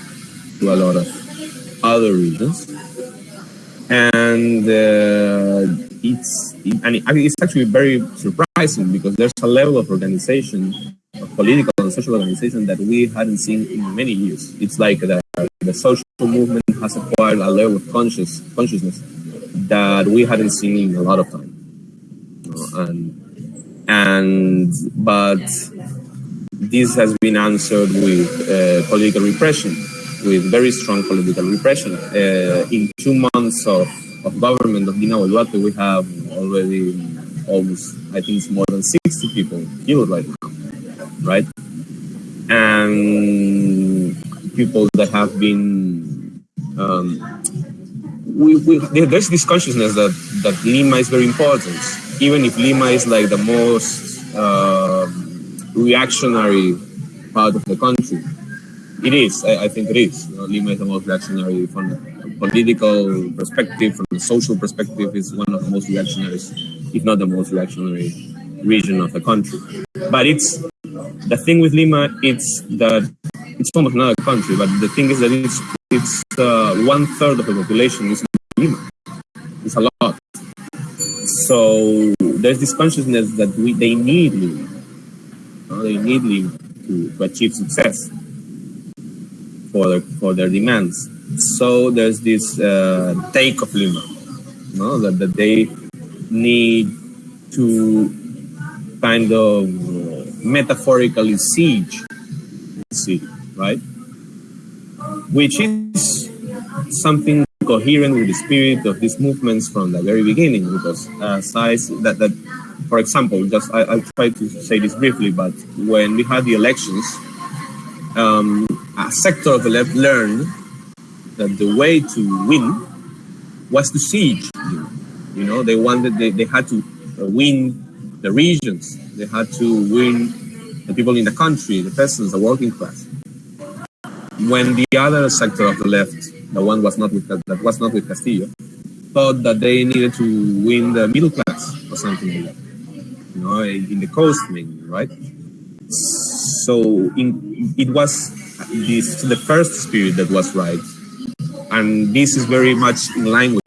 to a lot of other regions. And uh, it's, and it's actually very surprising because there's a level of organization, of political and social organization that we hadn't seen in many years. It's like the, the social movement has acquired a level of conscious consciousness that we hadn't seen in a lot of time. and and but this has been answered with uh, political repression, with very strong political repression. Uh, in two months of, of government of Dina Boluarte, we have already almost, I think it's more than 60 people killed right now, right? And people that have been, um, we, we, there's this consciousness that, that Lima is very important, even if Lima is like the most uh, reactionary part of the country. It is, I, I think it is. You know, Lima is the most reactionary from a political perspective, from a social perspective, is one of the most reactionary, if not the most reactionary region of the country. But it's the thing with Lima, it's that it's almost another country, but the thing is that it's it's uh, one third of the population is Lima. It's a lot. So there's this consciousness that we they need Lima. Uh, they need Lima to, to achieve success for their, for their demands. So there's this uh, take of Lima, you know, that, that they need to kind of metaphorically siege the city, right? Which is something coherent with the spirit of these movements from the very beginning, because I that that, for example, just I, I'll try to say this briefly, but when we had the elections, um, a sector of the left learned that the way to win was to siege. You know, they wanted they, they had to uh, win the regions. They had to win the people in the country, the peasants, the working class. When the other sector of the left, the one was not with that was not with Castillo, thought that they needed to win the middle class or something like that. You know, in the coast mainly, right? So in, it was this the first spirit that was right, and this is very much in line with. You know,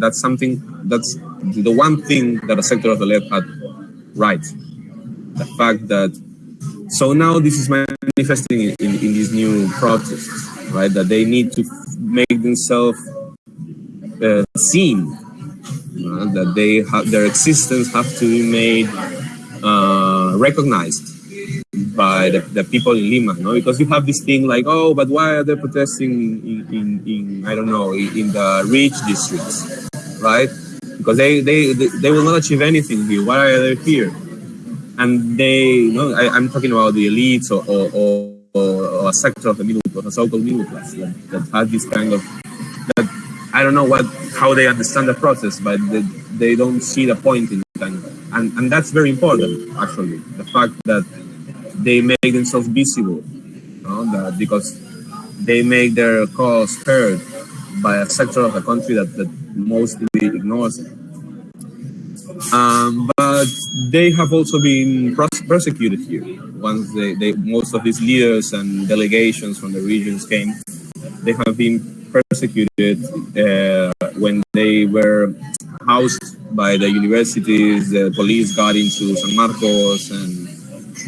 that's something that's the one thing that a sector of the left had right. The fact that so now this is manifesting in, in, in these new protests, right? That they need to make themselves uh, seen, uh, that they have their existence have to be made uh, recognized by the, the, people in Lima, no? Because you have this thing like, oh, but why are they protesting in, in, in I don't know, in, in the rich districts, right? Because they, they, they, they will not achieve anything here. Why are they here? And they, you know, I, am talking about the elites or, or, or, or, a sector of the middle, class, the so-called middle class that, that has this kind of, that I don't know what, how they understand the process, but they, they don't see the point in it. And, and that's very important, actually. The fact that they make themselves visible, you know, because they make their cause heard by a sector of the country that, that mostly ignores it. Um, but they have also been persecuted here. Once they, they, most of these leaders and delegations from the regions came, they have been persecuted uh, when they were housed by the universities. The police got into San Marcos and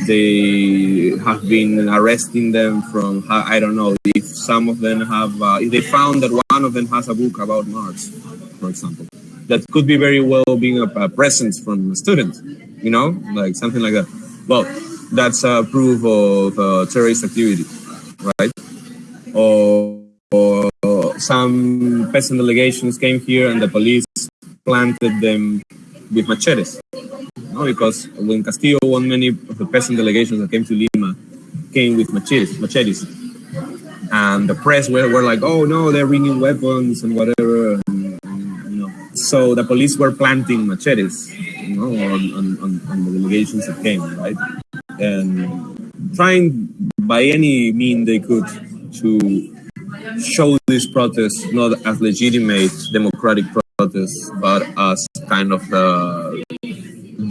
they have been arresting them from I don't know if some of them have uh, if they found that one of them has a book about Marx, for example, that could be very well being a, a presence from a student, you know, like something like that. Well, that's a proof of uh, terrorist activity, right? Or, or some peasant delegations came here and the police planted them with machetes no? because when Castillo won many of the peasant delegations that came to Lima came with machetes, machetes. and the press were, were like, oh no, they're bringing weapons and whatever. So the police were planting machetes, you know, on, on, on, the delegations that came, right, and trying by any mean they could to show this protest not as legitimate democratic protest, but as kind of the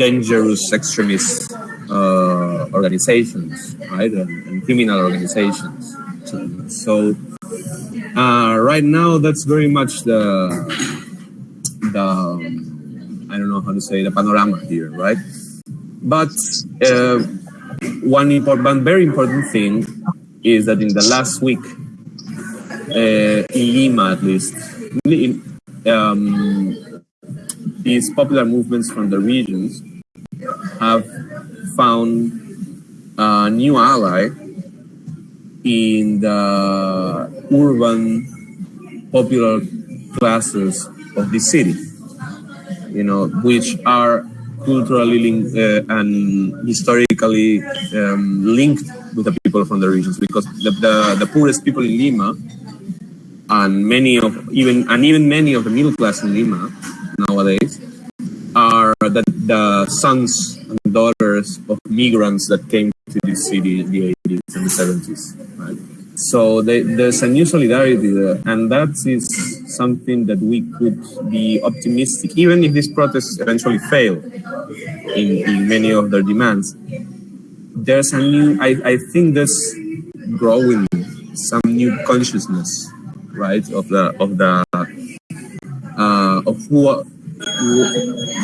dangerous extremist uh, organizations, right, and, and, criminal organizations. So, uh, right now, that's very much the the I don't know how to say the panorama here, right? But uh, one important, very important thing is that in the last week, uh, in Lima at least, um, these popular movements from the regions have found a new ally in the urban popular classes of the city, you know, which are culturally uh, and historically um, linked with the people from the regions because the, the, the, poorest people in Lima and many of even and even many of the middle class in Lima nowadays are the, the sons and daughters of migrants that came to this city in the 80s and the 70s. Right? So they, there's a new solidarity there, and that is something that we could be optimistic, even if these protests eventually fail in, in many of their demands. There's a new, I, I think there's growing some new consciousness, right, of the of the uh, of who,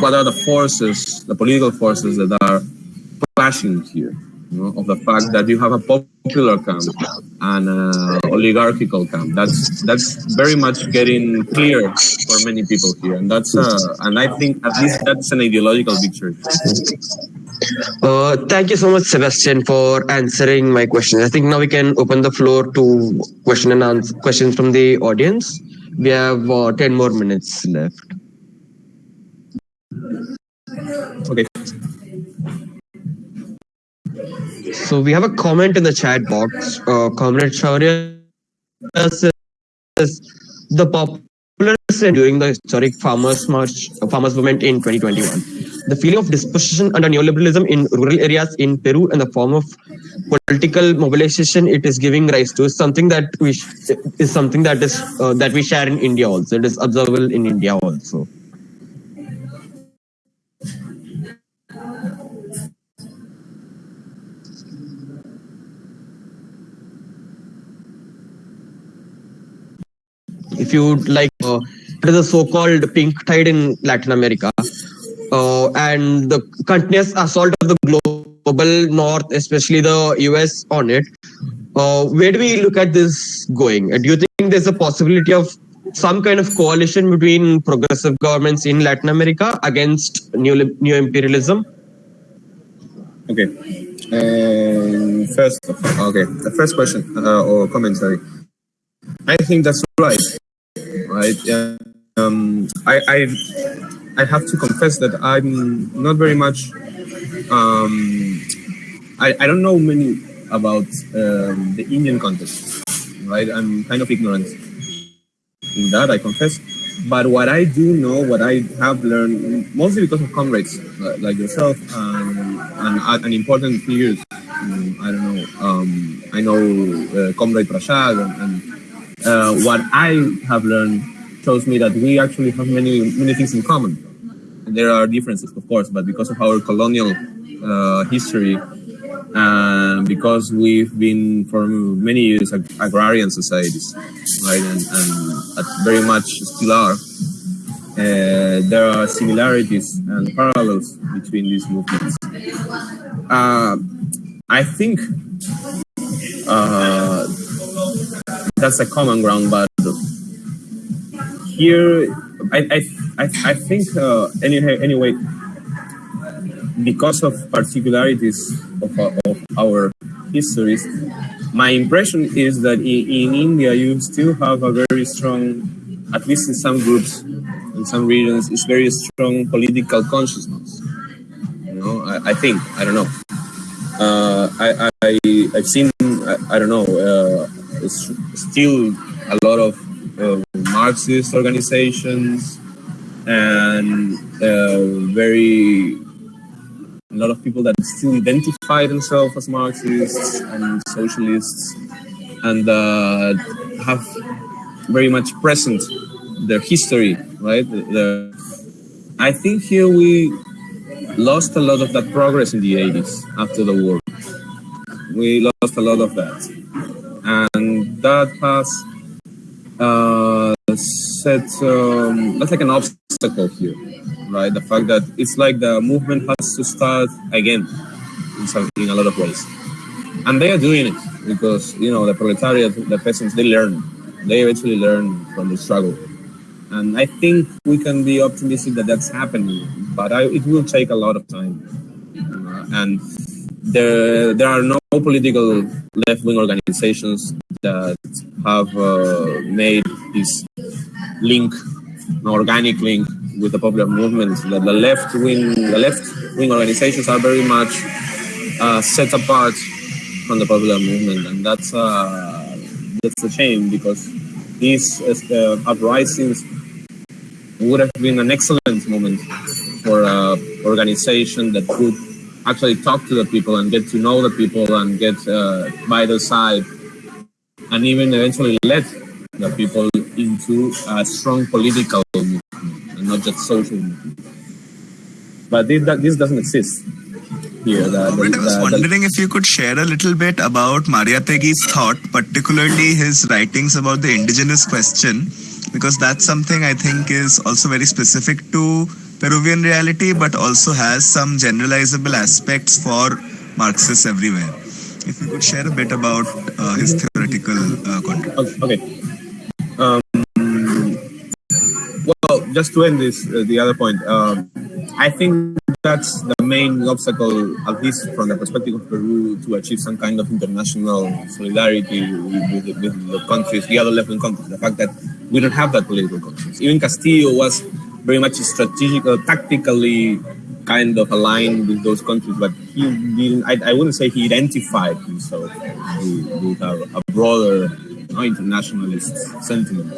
what are the forces, the political forces that are clashing here you know, of the fact that you have a popular camp and an oligarchical camp. That's that's very much getting clear for many people here, and that's uh, and I think at least that's an ideological victory. Uh, thank you so much, Sebastian, for answering my question. I think now we can open the floor to question and answer questions from the audience. We have uh, ten more minutes left. So we have a comment in the chat box. Uh, Comrade Shaurya says the popular during the historic farmers march, uh, farmers movement in 2021. The feeling of dispossession under neoliberalism in rural areas in Peru and the form of political mobilization it is giving rise to is something that we is something that is uh, that we share in India also. It is observable in India also. If you like, uh, a so-called pink tide in Latin America. Uh, and the continuous assault of the global north, especially the US on it. Uh, where do we look at this going? do you think there's a possibility of some kind of coalition between progressive governments in Latin America against new, new imperialism? Okay. Um, first, okay. The first question uh, or comment, sorry. I think that's right right? Um, I, I, I have to confess that I'm not very much. Um, I, I don't know many about um, the Indian context, right? I'm kind of ignorant in that, I confess. But what I do know, what I have learned, mostly because of comrades like yourself and, and, and important figures, um, I don't know, um, I know uh, Comrade Prashad and, and uh, what I have learned shows me that we actually have many many things in common. And there are differences, of course, but because of our colonial uh, history, and because we've been for many years ag agrarian societies, right, and, and very much still are. Uh, there are similarities and parallels between these movements. Uh, I think uh, that's a common ground, but here, I, I, I, think uh, any, anyway, because of particularities of, uh, of our histories, my impression is that in, in, India you still have a very strong, at least in some groups, in some regions, it's very strong political consciousness. You know, I, I think I don't know. Uh, I, I I've seen I, I don't know. Uh, still a lot of uh, Marxist organizations and uh, very a lot of people that still identify themselves as Marxists and socialists and uh, have very much present their history, right? The, I think here we lost a lot of that progress in the 80s after the war. We lost a lot of that and that has uh, set um, that's like an obstacle here, right? The fact that it's like the movement has to start again in a lot of ways, and they are doing it because you know the proletariat, the peasants, they learn, they eventually learn from the struggle, and I think we can be optimistic that that's happening, but I, it will take a lot of time, uh, and there there are no political left wing organizations that have uh, made this link, an organic link with the popular movement. The, the left wing the left wing organizations are very much uh, set apart from the popular movement, and that's uh, that's a shame because these uh, uprisings would have been an excellent moment for an organization that could actually talk to the people and get to know the people and get uh, by their side and even eventually let the people into a strong political movement and not just social movement. But this, this doesn't exist here. The, the, I was wondering if you could share a little bit about Mariátegui's thought, particularly his writings about the indigenous question, because that's something I think is also very specific to Peruvian reality, but also has some generalizable aspects for Marxists everywhere. If you could share a bit about uh, his theoretical uh, contribution. Okay. Um, well, just to end this, uh, the other point, um, I think that's the main obstacle, at least from the perspective of Peru, to achieve some kind of international solidarity with, with, with the countries, the other left-wing countries. The fact that we don't have that political conscience. Even Castillo was very much strategic, uh, tactically kind of aligned with those countries, but he didn't. I, I wouldn't say he identified himself with, a, a, broader you know, internationalist sentiment,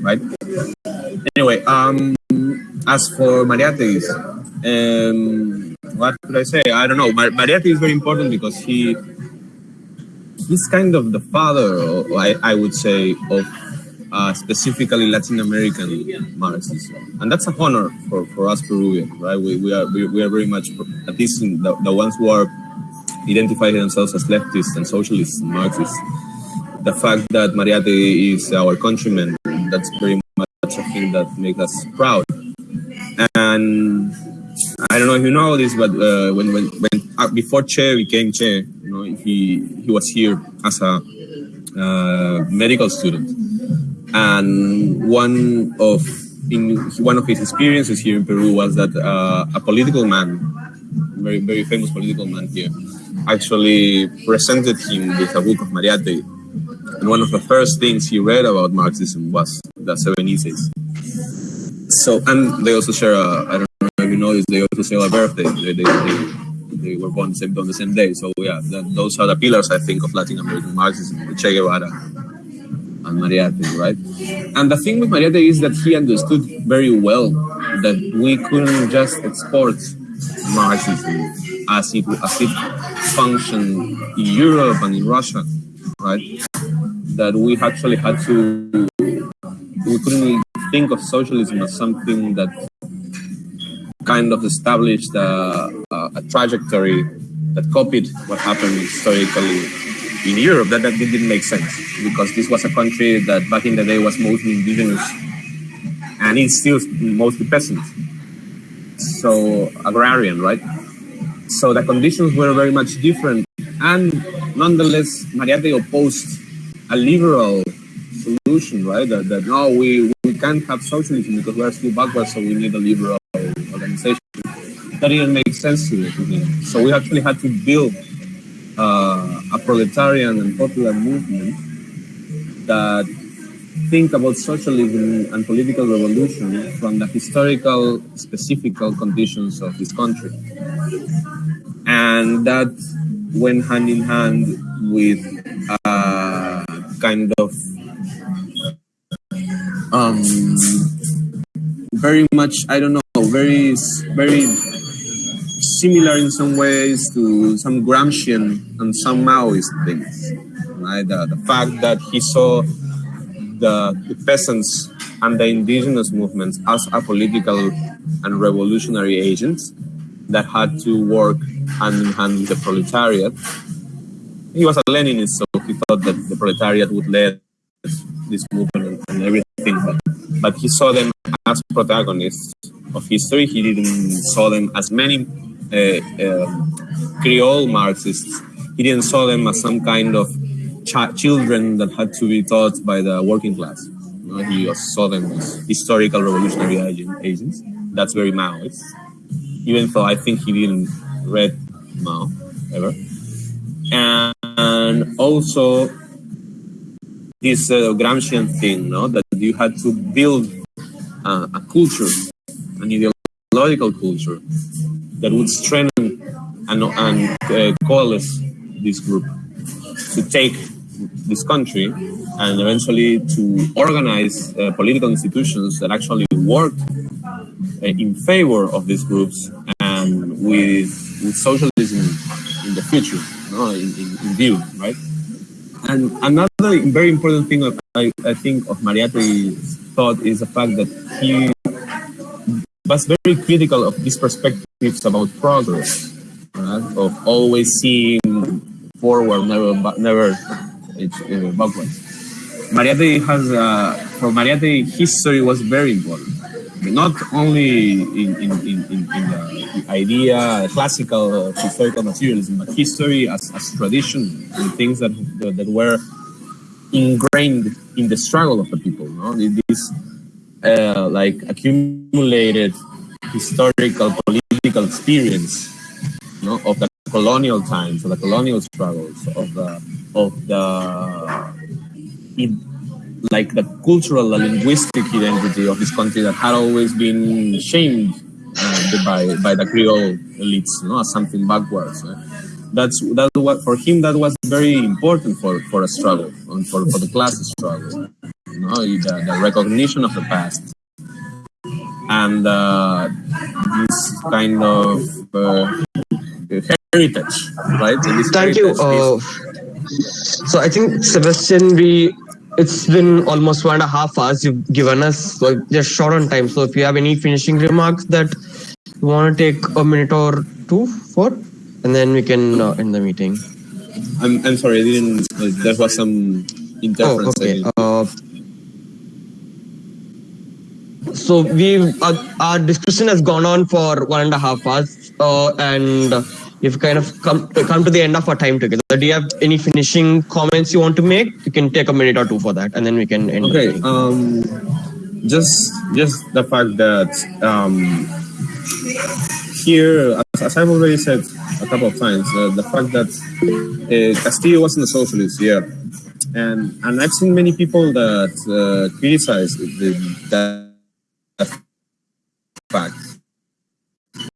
right? Anyway, um, as for Mariátegui, um, what could I say? I don't know. Mar- Mariátegui is very important because he he's kind of the father, I, I would say, of uh, specifically Latin American Marxism, and that's a honor for, for us Peruvians, right? We, we are we, we are very much at least the, the ones who are identifying themselves as leftists and socialists and Marxists. The fact that Mariátegui is our countryman, that's very much a thing that makes us proud. And I don't know if you know this, but uh, when when, when uh, before Che became Che, you know, he he was here as a uh, medical student and one of in one of his experiences here in Peru was that uh, a political man, very very famous political man here, actually presented him with a book of Mariátegui. And one of the first things he read about Marxism was the Seven Essays. So, and they also share a, I don't know if you know this, they also share a birthday. They, they, they, they were born on the same day. So, yeah, that, those are the pillars, I think, of Latin American Marxism, Che Guevara, and Mariátegui, right? And the thing with Mariátegui is that he understood very well that we couldn't just export Marxism as it as it functioned in Europe and in Russia, right? That we actually had to we couldn't think of socialism as something that kind of established a, a, a trajectory that copied what happened historically in Europe, that, that didn't make sense because this was a country that back in the day was mostly indigenous and it's still mostly peasant. So agrarian, right? So the conditions were very much different. And nonetheless, Mariátegui opposed a liberal solution, right? That, that no, we, we can't have socialism because we're still backwards, so we need a liberal organization. That didn't make sense to him. So we actually had to build uh, a proletarian and popular movement that think about socialism and political revolution from the historical, specific conditions of this country. And that went hand in hand with a kind of um, very much, I don't know, very, very similar in some ways to some Gramscian and some Maoist things. Right? The, the fact that he saw the, the peasants and the indigenous movements as a political and revolutionary agents that had to work hand in hand with the proletariat. He was a Leninist, so he thought that the proletariat would lead this movement and, everything, but, but he saw them as protagonists of history. He didn't saw them as many Creole Marxists. He didn't saw them as some kind of ch- children that had to be taught by the working class. He saw them as historical revolutionary agents. That's very Maoist. Even though I think he didn't read Mao. ever. And, and also this uh, Gramscian thing, no, that you had to build uh, a culture, an ideological culture that would strengthen and, and uh, coalesce this group to take this country and eventually to organize uh, political institutions that actually work uh, in favor of these groups and with, with socialism in the future, no, in, in, in view, right? And another very important thing I, I think of Mariátegui's thought is the fact that he was very critical of these perspectives about progress, right? of always seeing forward, never never uh, backwards. Mariátegui has, uh, for Mariátegui, history was very important. Not only in, in, in, in the idea, classical historical materialism, but history as, as tradition and things that, that were ingrained in the struggle of the people. No? This uh, like accumulated historical political experience no? of the colonial times, of the colonial struggles, of the of the in, like the cultural, the linguistic identity of this country that had always been shamed uh, by by the Creole elites, you know, as something backwards. Uh, that's that what for him that was very important for for a struggle and for, for the class struggle. You the, the recognition of the past and uh, this kind of uh, heritage, right? Thank you. Uh, so I think Sebastian, we it's been almost one and a half hours you've given us, so just short on time. So if you have any finishing remarks that you want to take a minute or two for, and then we can uh, end the meeting. I'm, I'm sorry, I didn't. Uh, there was some interference. Oh, okay. So we uh, our discussion has gone on for one and a half hours, uh, and we've kind of come come to the end of our time together. Do you have any finishing comments you want to make? You can take a minute or two for that, and then we can end. Okay. Um, just just the fact that um, here, as, as, I've already said a couple of times, uh, the fact that uh, Castillo wasn't a socialist, yeah, and and I've seen many people that uh, criticize the, that fact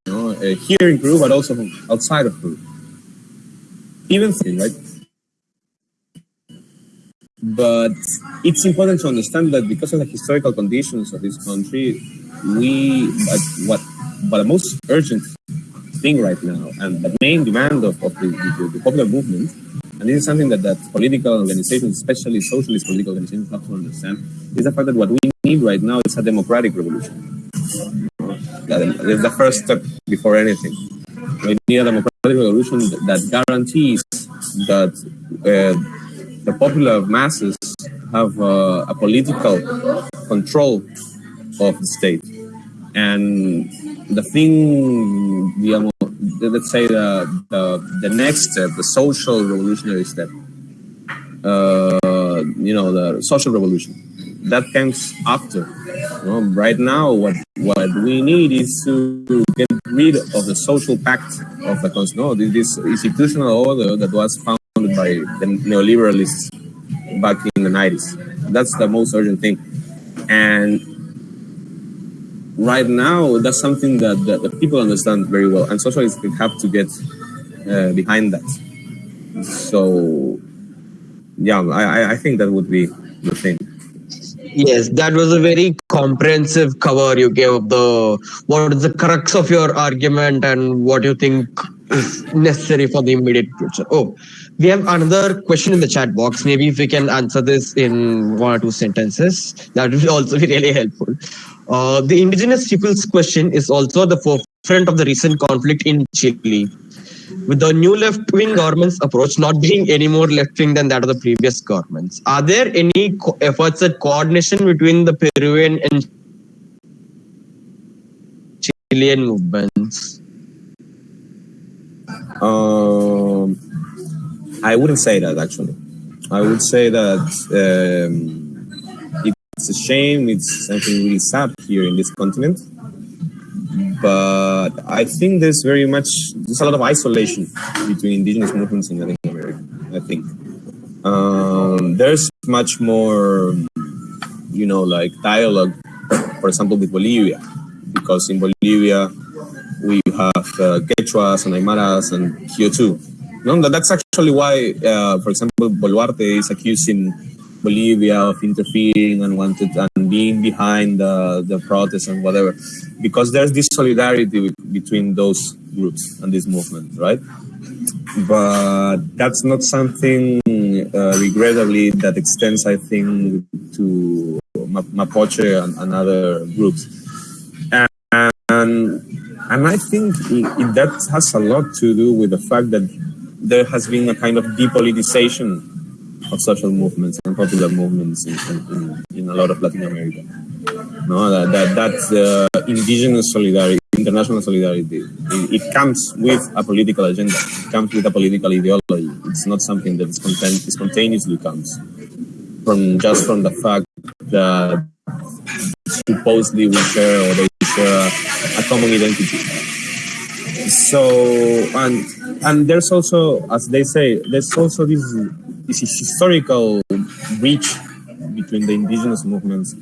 you know, uh, here in Peru, but also outside of Peru. Even right? But it's important to understand that because of the historical conditions of this country, we, but what, but the most urgent thing right now, and the main demand of, of the, the, the popular movement, and this is something that, that political organizations, especially socialist political organizations, have to understand, is the fact that what we need right now is a democratic revolution. That is the first step before anything. We need a democratic revolution that guarantees that uh, the popular masses have uh, a political control of the state. And the thing, the, let's say the, the, the next step, the social revolutionary step, uh, you know, the social revolution, that comes after. Know, right now, what what we need is to get rid of the social pact of the no, this institutional order that was founded by the neoliberalists back in the 90s. That's the most urgent thing. And right now, that's something that, that the people understand very well, and socialists have to get uh, behind that. So, yeah, I, I think that would be the thing. Yes, that was a very comprehensive cover you gave of the what is the crux of your argument and what you think is necessary for the immediate future. Oh, we have another question in the chat box. Maybe if we can answer this in one or two sentences, that would also be really helpful. Uh, the indigenous people's question is also the forefront of the recent conflict in Chile with the new left-wing government's approach not being any more left-wing than that of the previous governments. Are there any efforts at coordination between the Peruvian and Chilean movements? Um, I wouldn't say that actually. I would say that um, it's a shame. It's something really sad here in this continent. But I think there's very much there's a lot of isolation between indigenous movements in Latin America. I think um, there's much more, you know, like dialogue, for example, with Bolivia, because in Bolivia we have uh, Quechuas and Aymaras and Kyoto. No, that's actually why, uh, for example, Boluarte is accusing Bolivia of interfering and wanted and being behind the, the protests and whatever, because there's this solidarity between those groups and this movement, right? But that's not something, uh, regrettably, that extends, I think, to Mapuche and, and other groups. And, and, and I think that has a lot to do with the fact that there has been a kind of depoliticization of social movements and popular movements in, in, in a lot of Latin America. No, that, that that's indigenous solidarity, international solidarity. It, it, comes with a political agenda. It comes with a political ideology. It's not something that is content, spontaneously comes from just from the fact that supposedly we share or they share a, a common identity. So and and there's also, as they say, there's also this this historical breach between the indigenous movements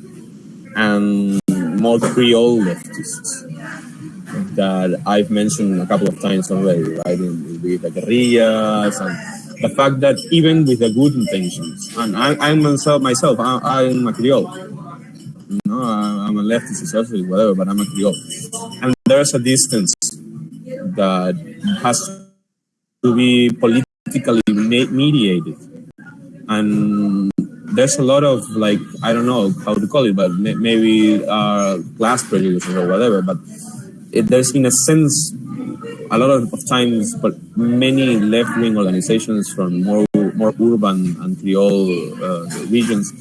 and more Creole leftists that I've mentioned a couple of times already, right? With the guerrillas and the fact that even with the good intentions, and I, I'm myself, myself I, am a Creole. You know, I'm a leftist, socialist, whatever, but I'm a Creole. And there's a distance that has to be politically mediated and there's a lot of like I don't know how to call it, but maybe uh, class prejudice or whatever. But it, there's in a sense a lot of, times, but many left wing organizations from more more urban and Creole uh, regions,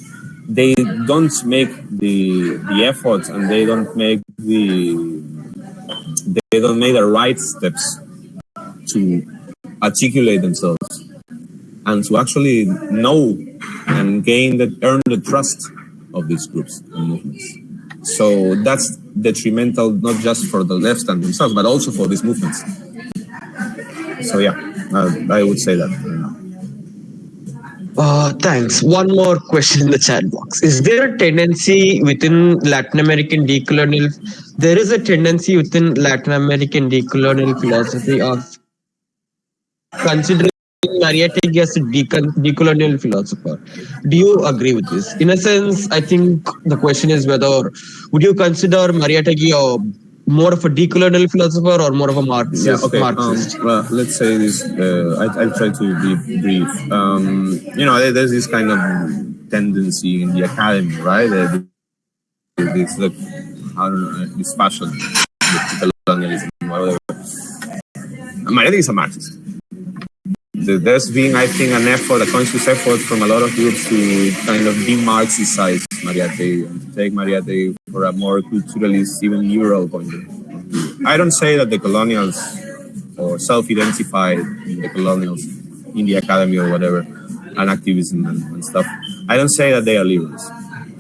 they don't make the the efforts and they don't make the they don't make the right steps to articulate themselves and to actually know and gain the earn the trust of these groups and movements. So that's detrimental not just for the left and themselves, but also for these movements. So yeah, uh, I would say that. Uh, thanks. One more question in the chat box. Is there a tendency within Latin American decolonial? There is a tendency within Latin American decolonial philosophy of considering Mariátegui as a decolonial philosopher. Do you agree with this? In a sense, I think the question is whether would you consider Mariátegui a more of a decolonial philosopher or more of a Marxist? Yeah, okay. Marxist? Um, well, let's say this. Uh, I, will try to be brief. Um, you know, there's this kind of tendency in the academy, right? Uh, this, I don't know, this fashion, colonialism, whatever. Mariátegui is a Marxist there's been, I think, an effort, a conscious effort from a lot of groups to kind of de-Marxicize Mariátegui and to take Mariátegui for a more culturalist, even liberal point of view. I don't say that the colonials or self-identified the colonials in the academy or whatever, and activism and, and stuff. I don't say that they are liberals,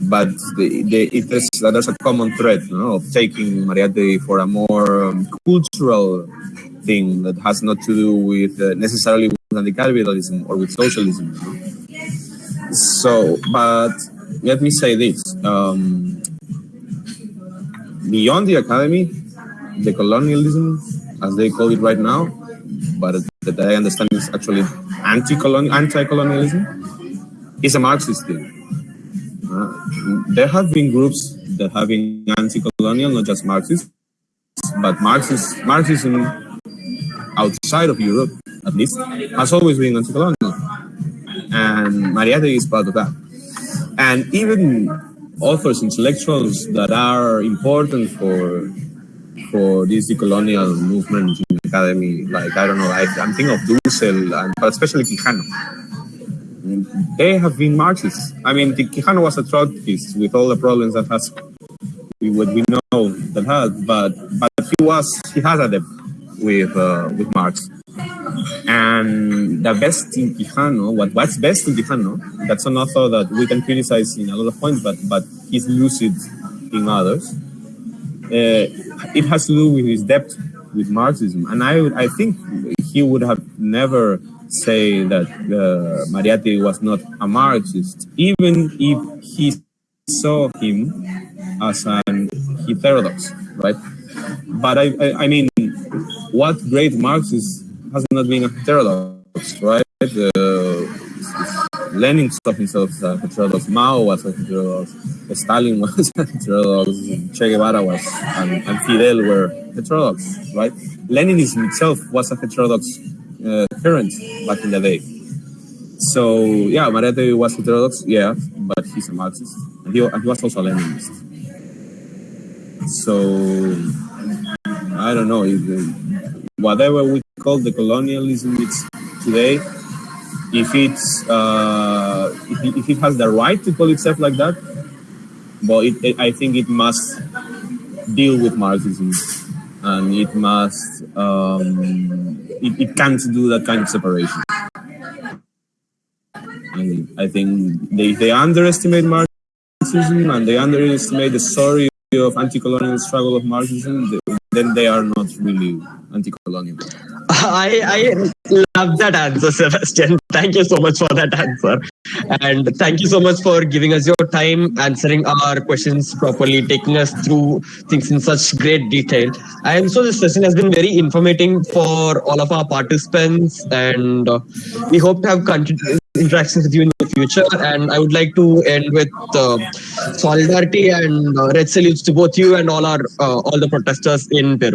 but the, the, it is, there's a common thread of taking Mariátegui for a more um, cultural thing that has not to do with uh, necessarily anti-capitalism or with socialism. So, but let me say this. Um, beyond the academy, the colonialism, as they call it right now, but that I understand is actually anti-colonial, anti-colonialism, is a Marxist thing. Uh, there have been groups that have been anti-colonial, not just Marxist, but Marxist, Marxism outside of Europe at least, has always been anti-colonial. And Mariátegui is part of that. And even authors, intellectuals that are important for for this decolonial movement in the academy, like, I don't know, I, am thinking of Dussel, and, but especially Quijano. They have been Marxists. I mean, Quijano was a Trotskyist with all the problems that has, what we know that had, but but he was, he has a with, uh, with Marx. And the best in Quijano, what, what's best in Quijano, that's an author that we can criticize in a lot of points, but, but he's lucid in others. it has to do with his depth with Marxism, and I I think he would have never say that uh, was not a Marxist, even if he saw him as an heterodox, right? But I, I, I mean, what great Marxist has not been a heterodox, right? Uh, Lenin saw himself as a heterodox, Mao was a heterodox, Stalin was <laughs> a heterodox, Che Guevara was, and, and Fidel were heterodox, right? Leninism itself was a heterodox uh, current back in the day. So yeah, Mariátegui was heterodox, yeah, but he's a Marxist. And he, and he was also a Leninist. So I don't know whatever we call the colonialism it's today, if it's uh, if, if it has the right to call itself like that, but it, it, I think it must deal with Marxism and it must um, it, it can't do that kind of separation. I think they, they underestimate Marxism and they underestimate the story of anti-colonial struggle of Marxism, then they are not really anti-colonial. <laughs> I, I love that answer, Sebastian. Thank you so much for that answer. And thank you so much for giving us your time, answering our questions properly, taking us through things in such great detail. And so this session has been very informative for all of our participants. And uh, we hope to have continued interactions with you in the future. And I would like to end with uh, solidarity and uh, red salutes to both you and all our uh, all the protesters in Peru.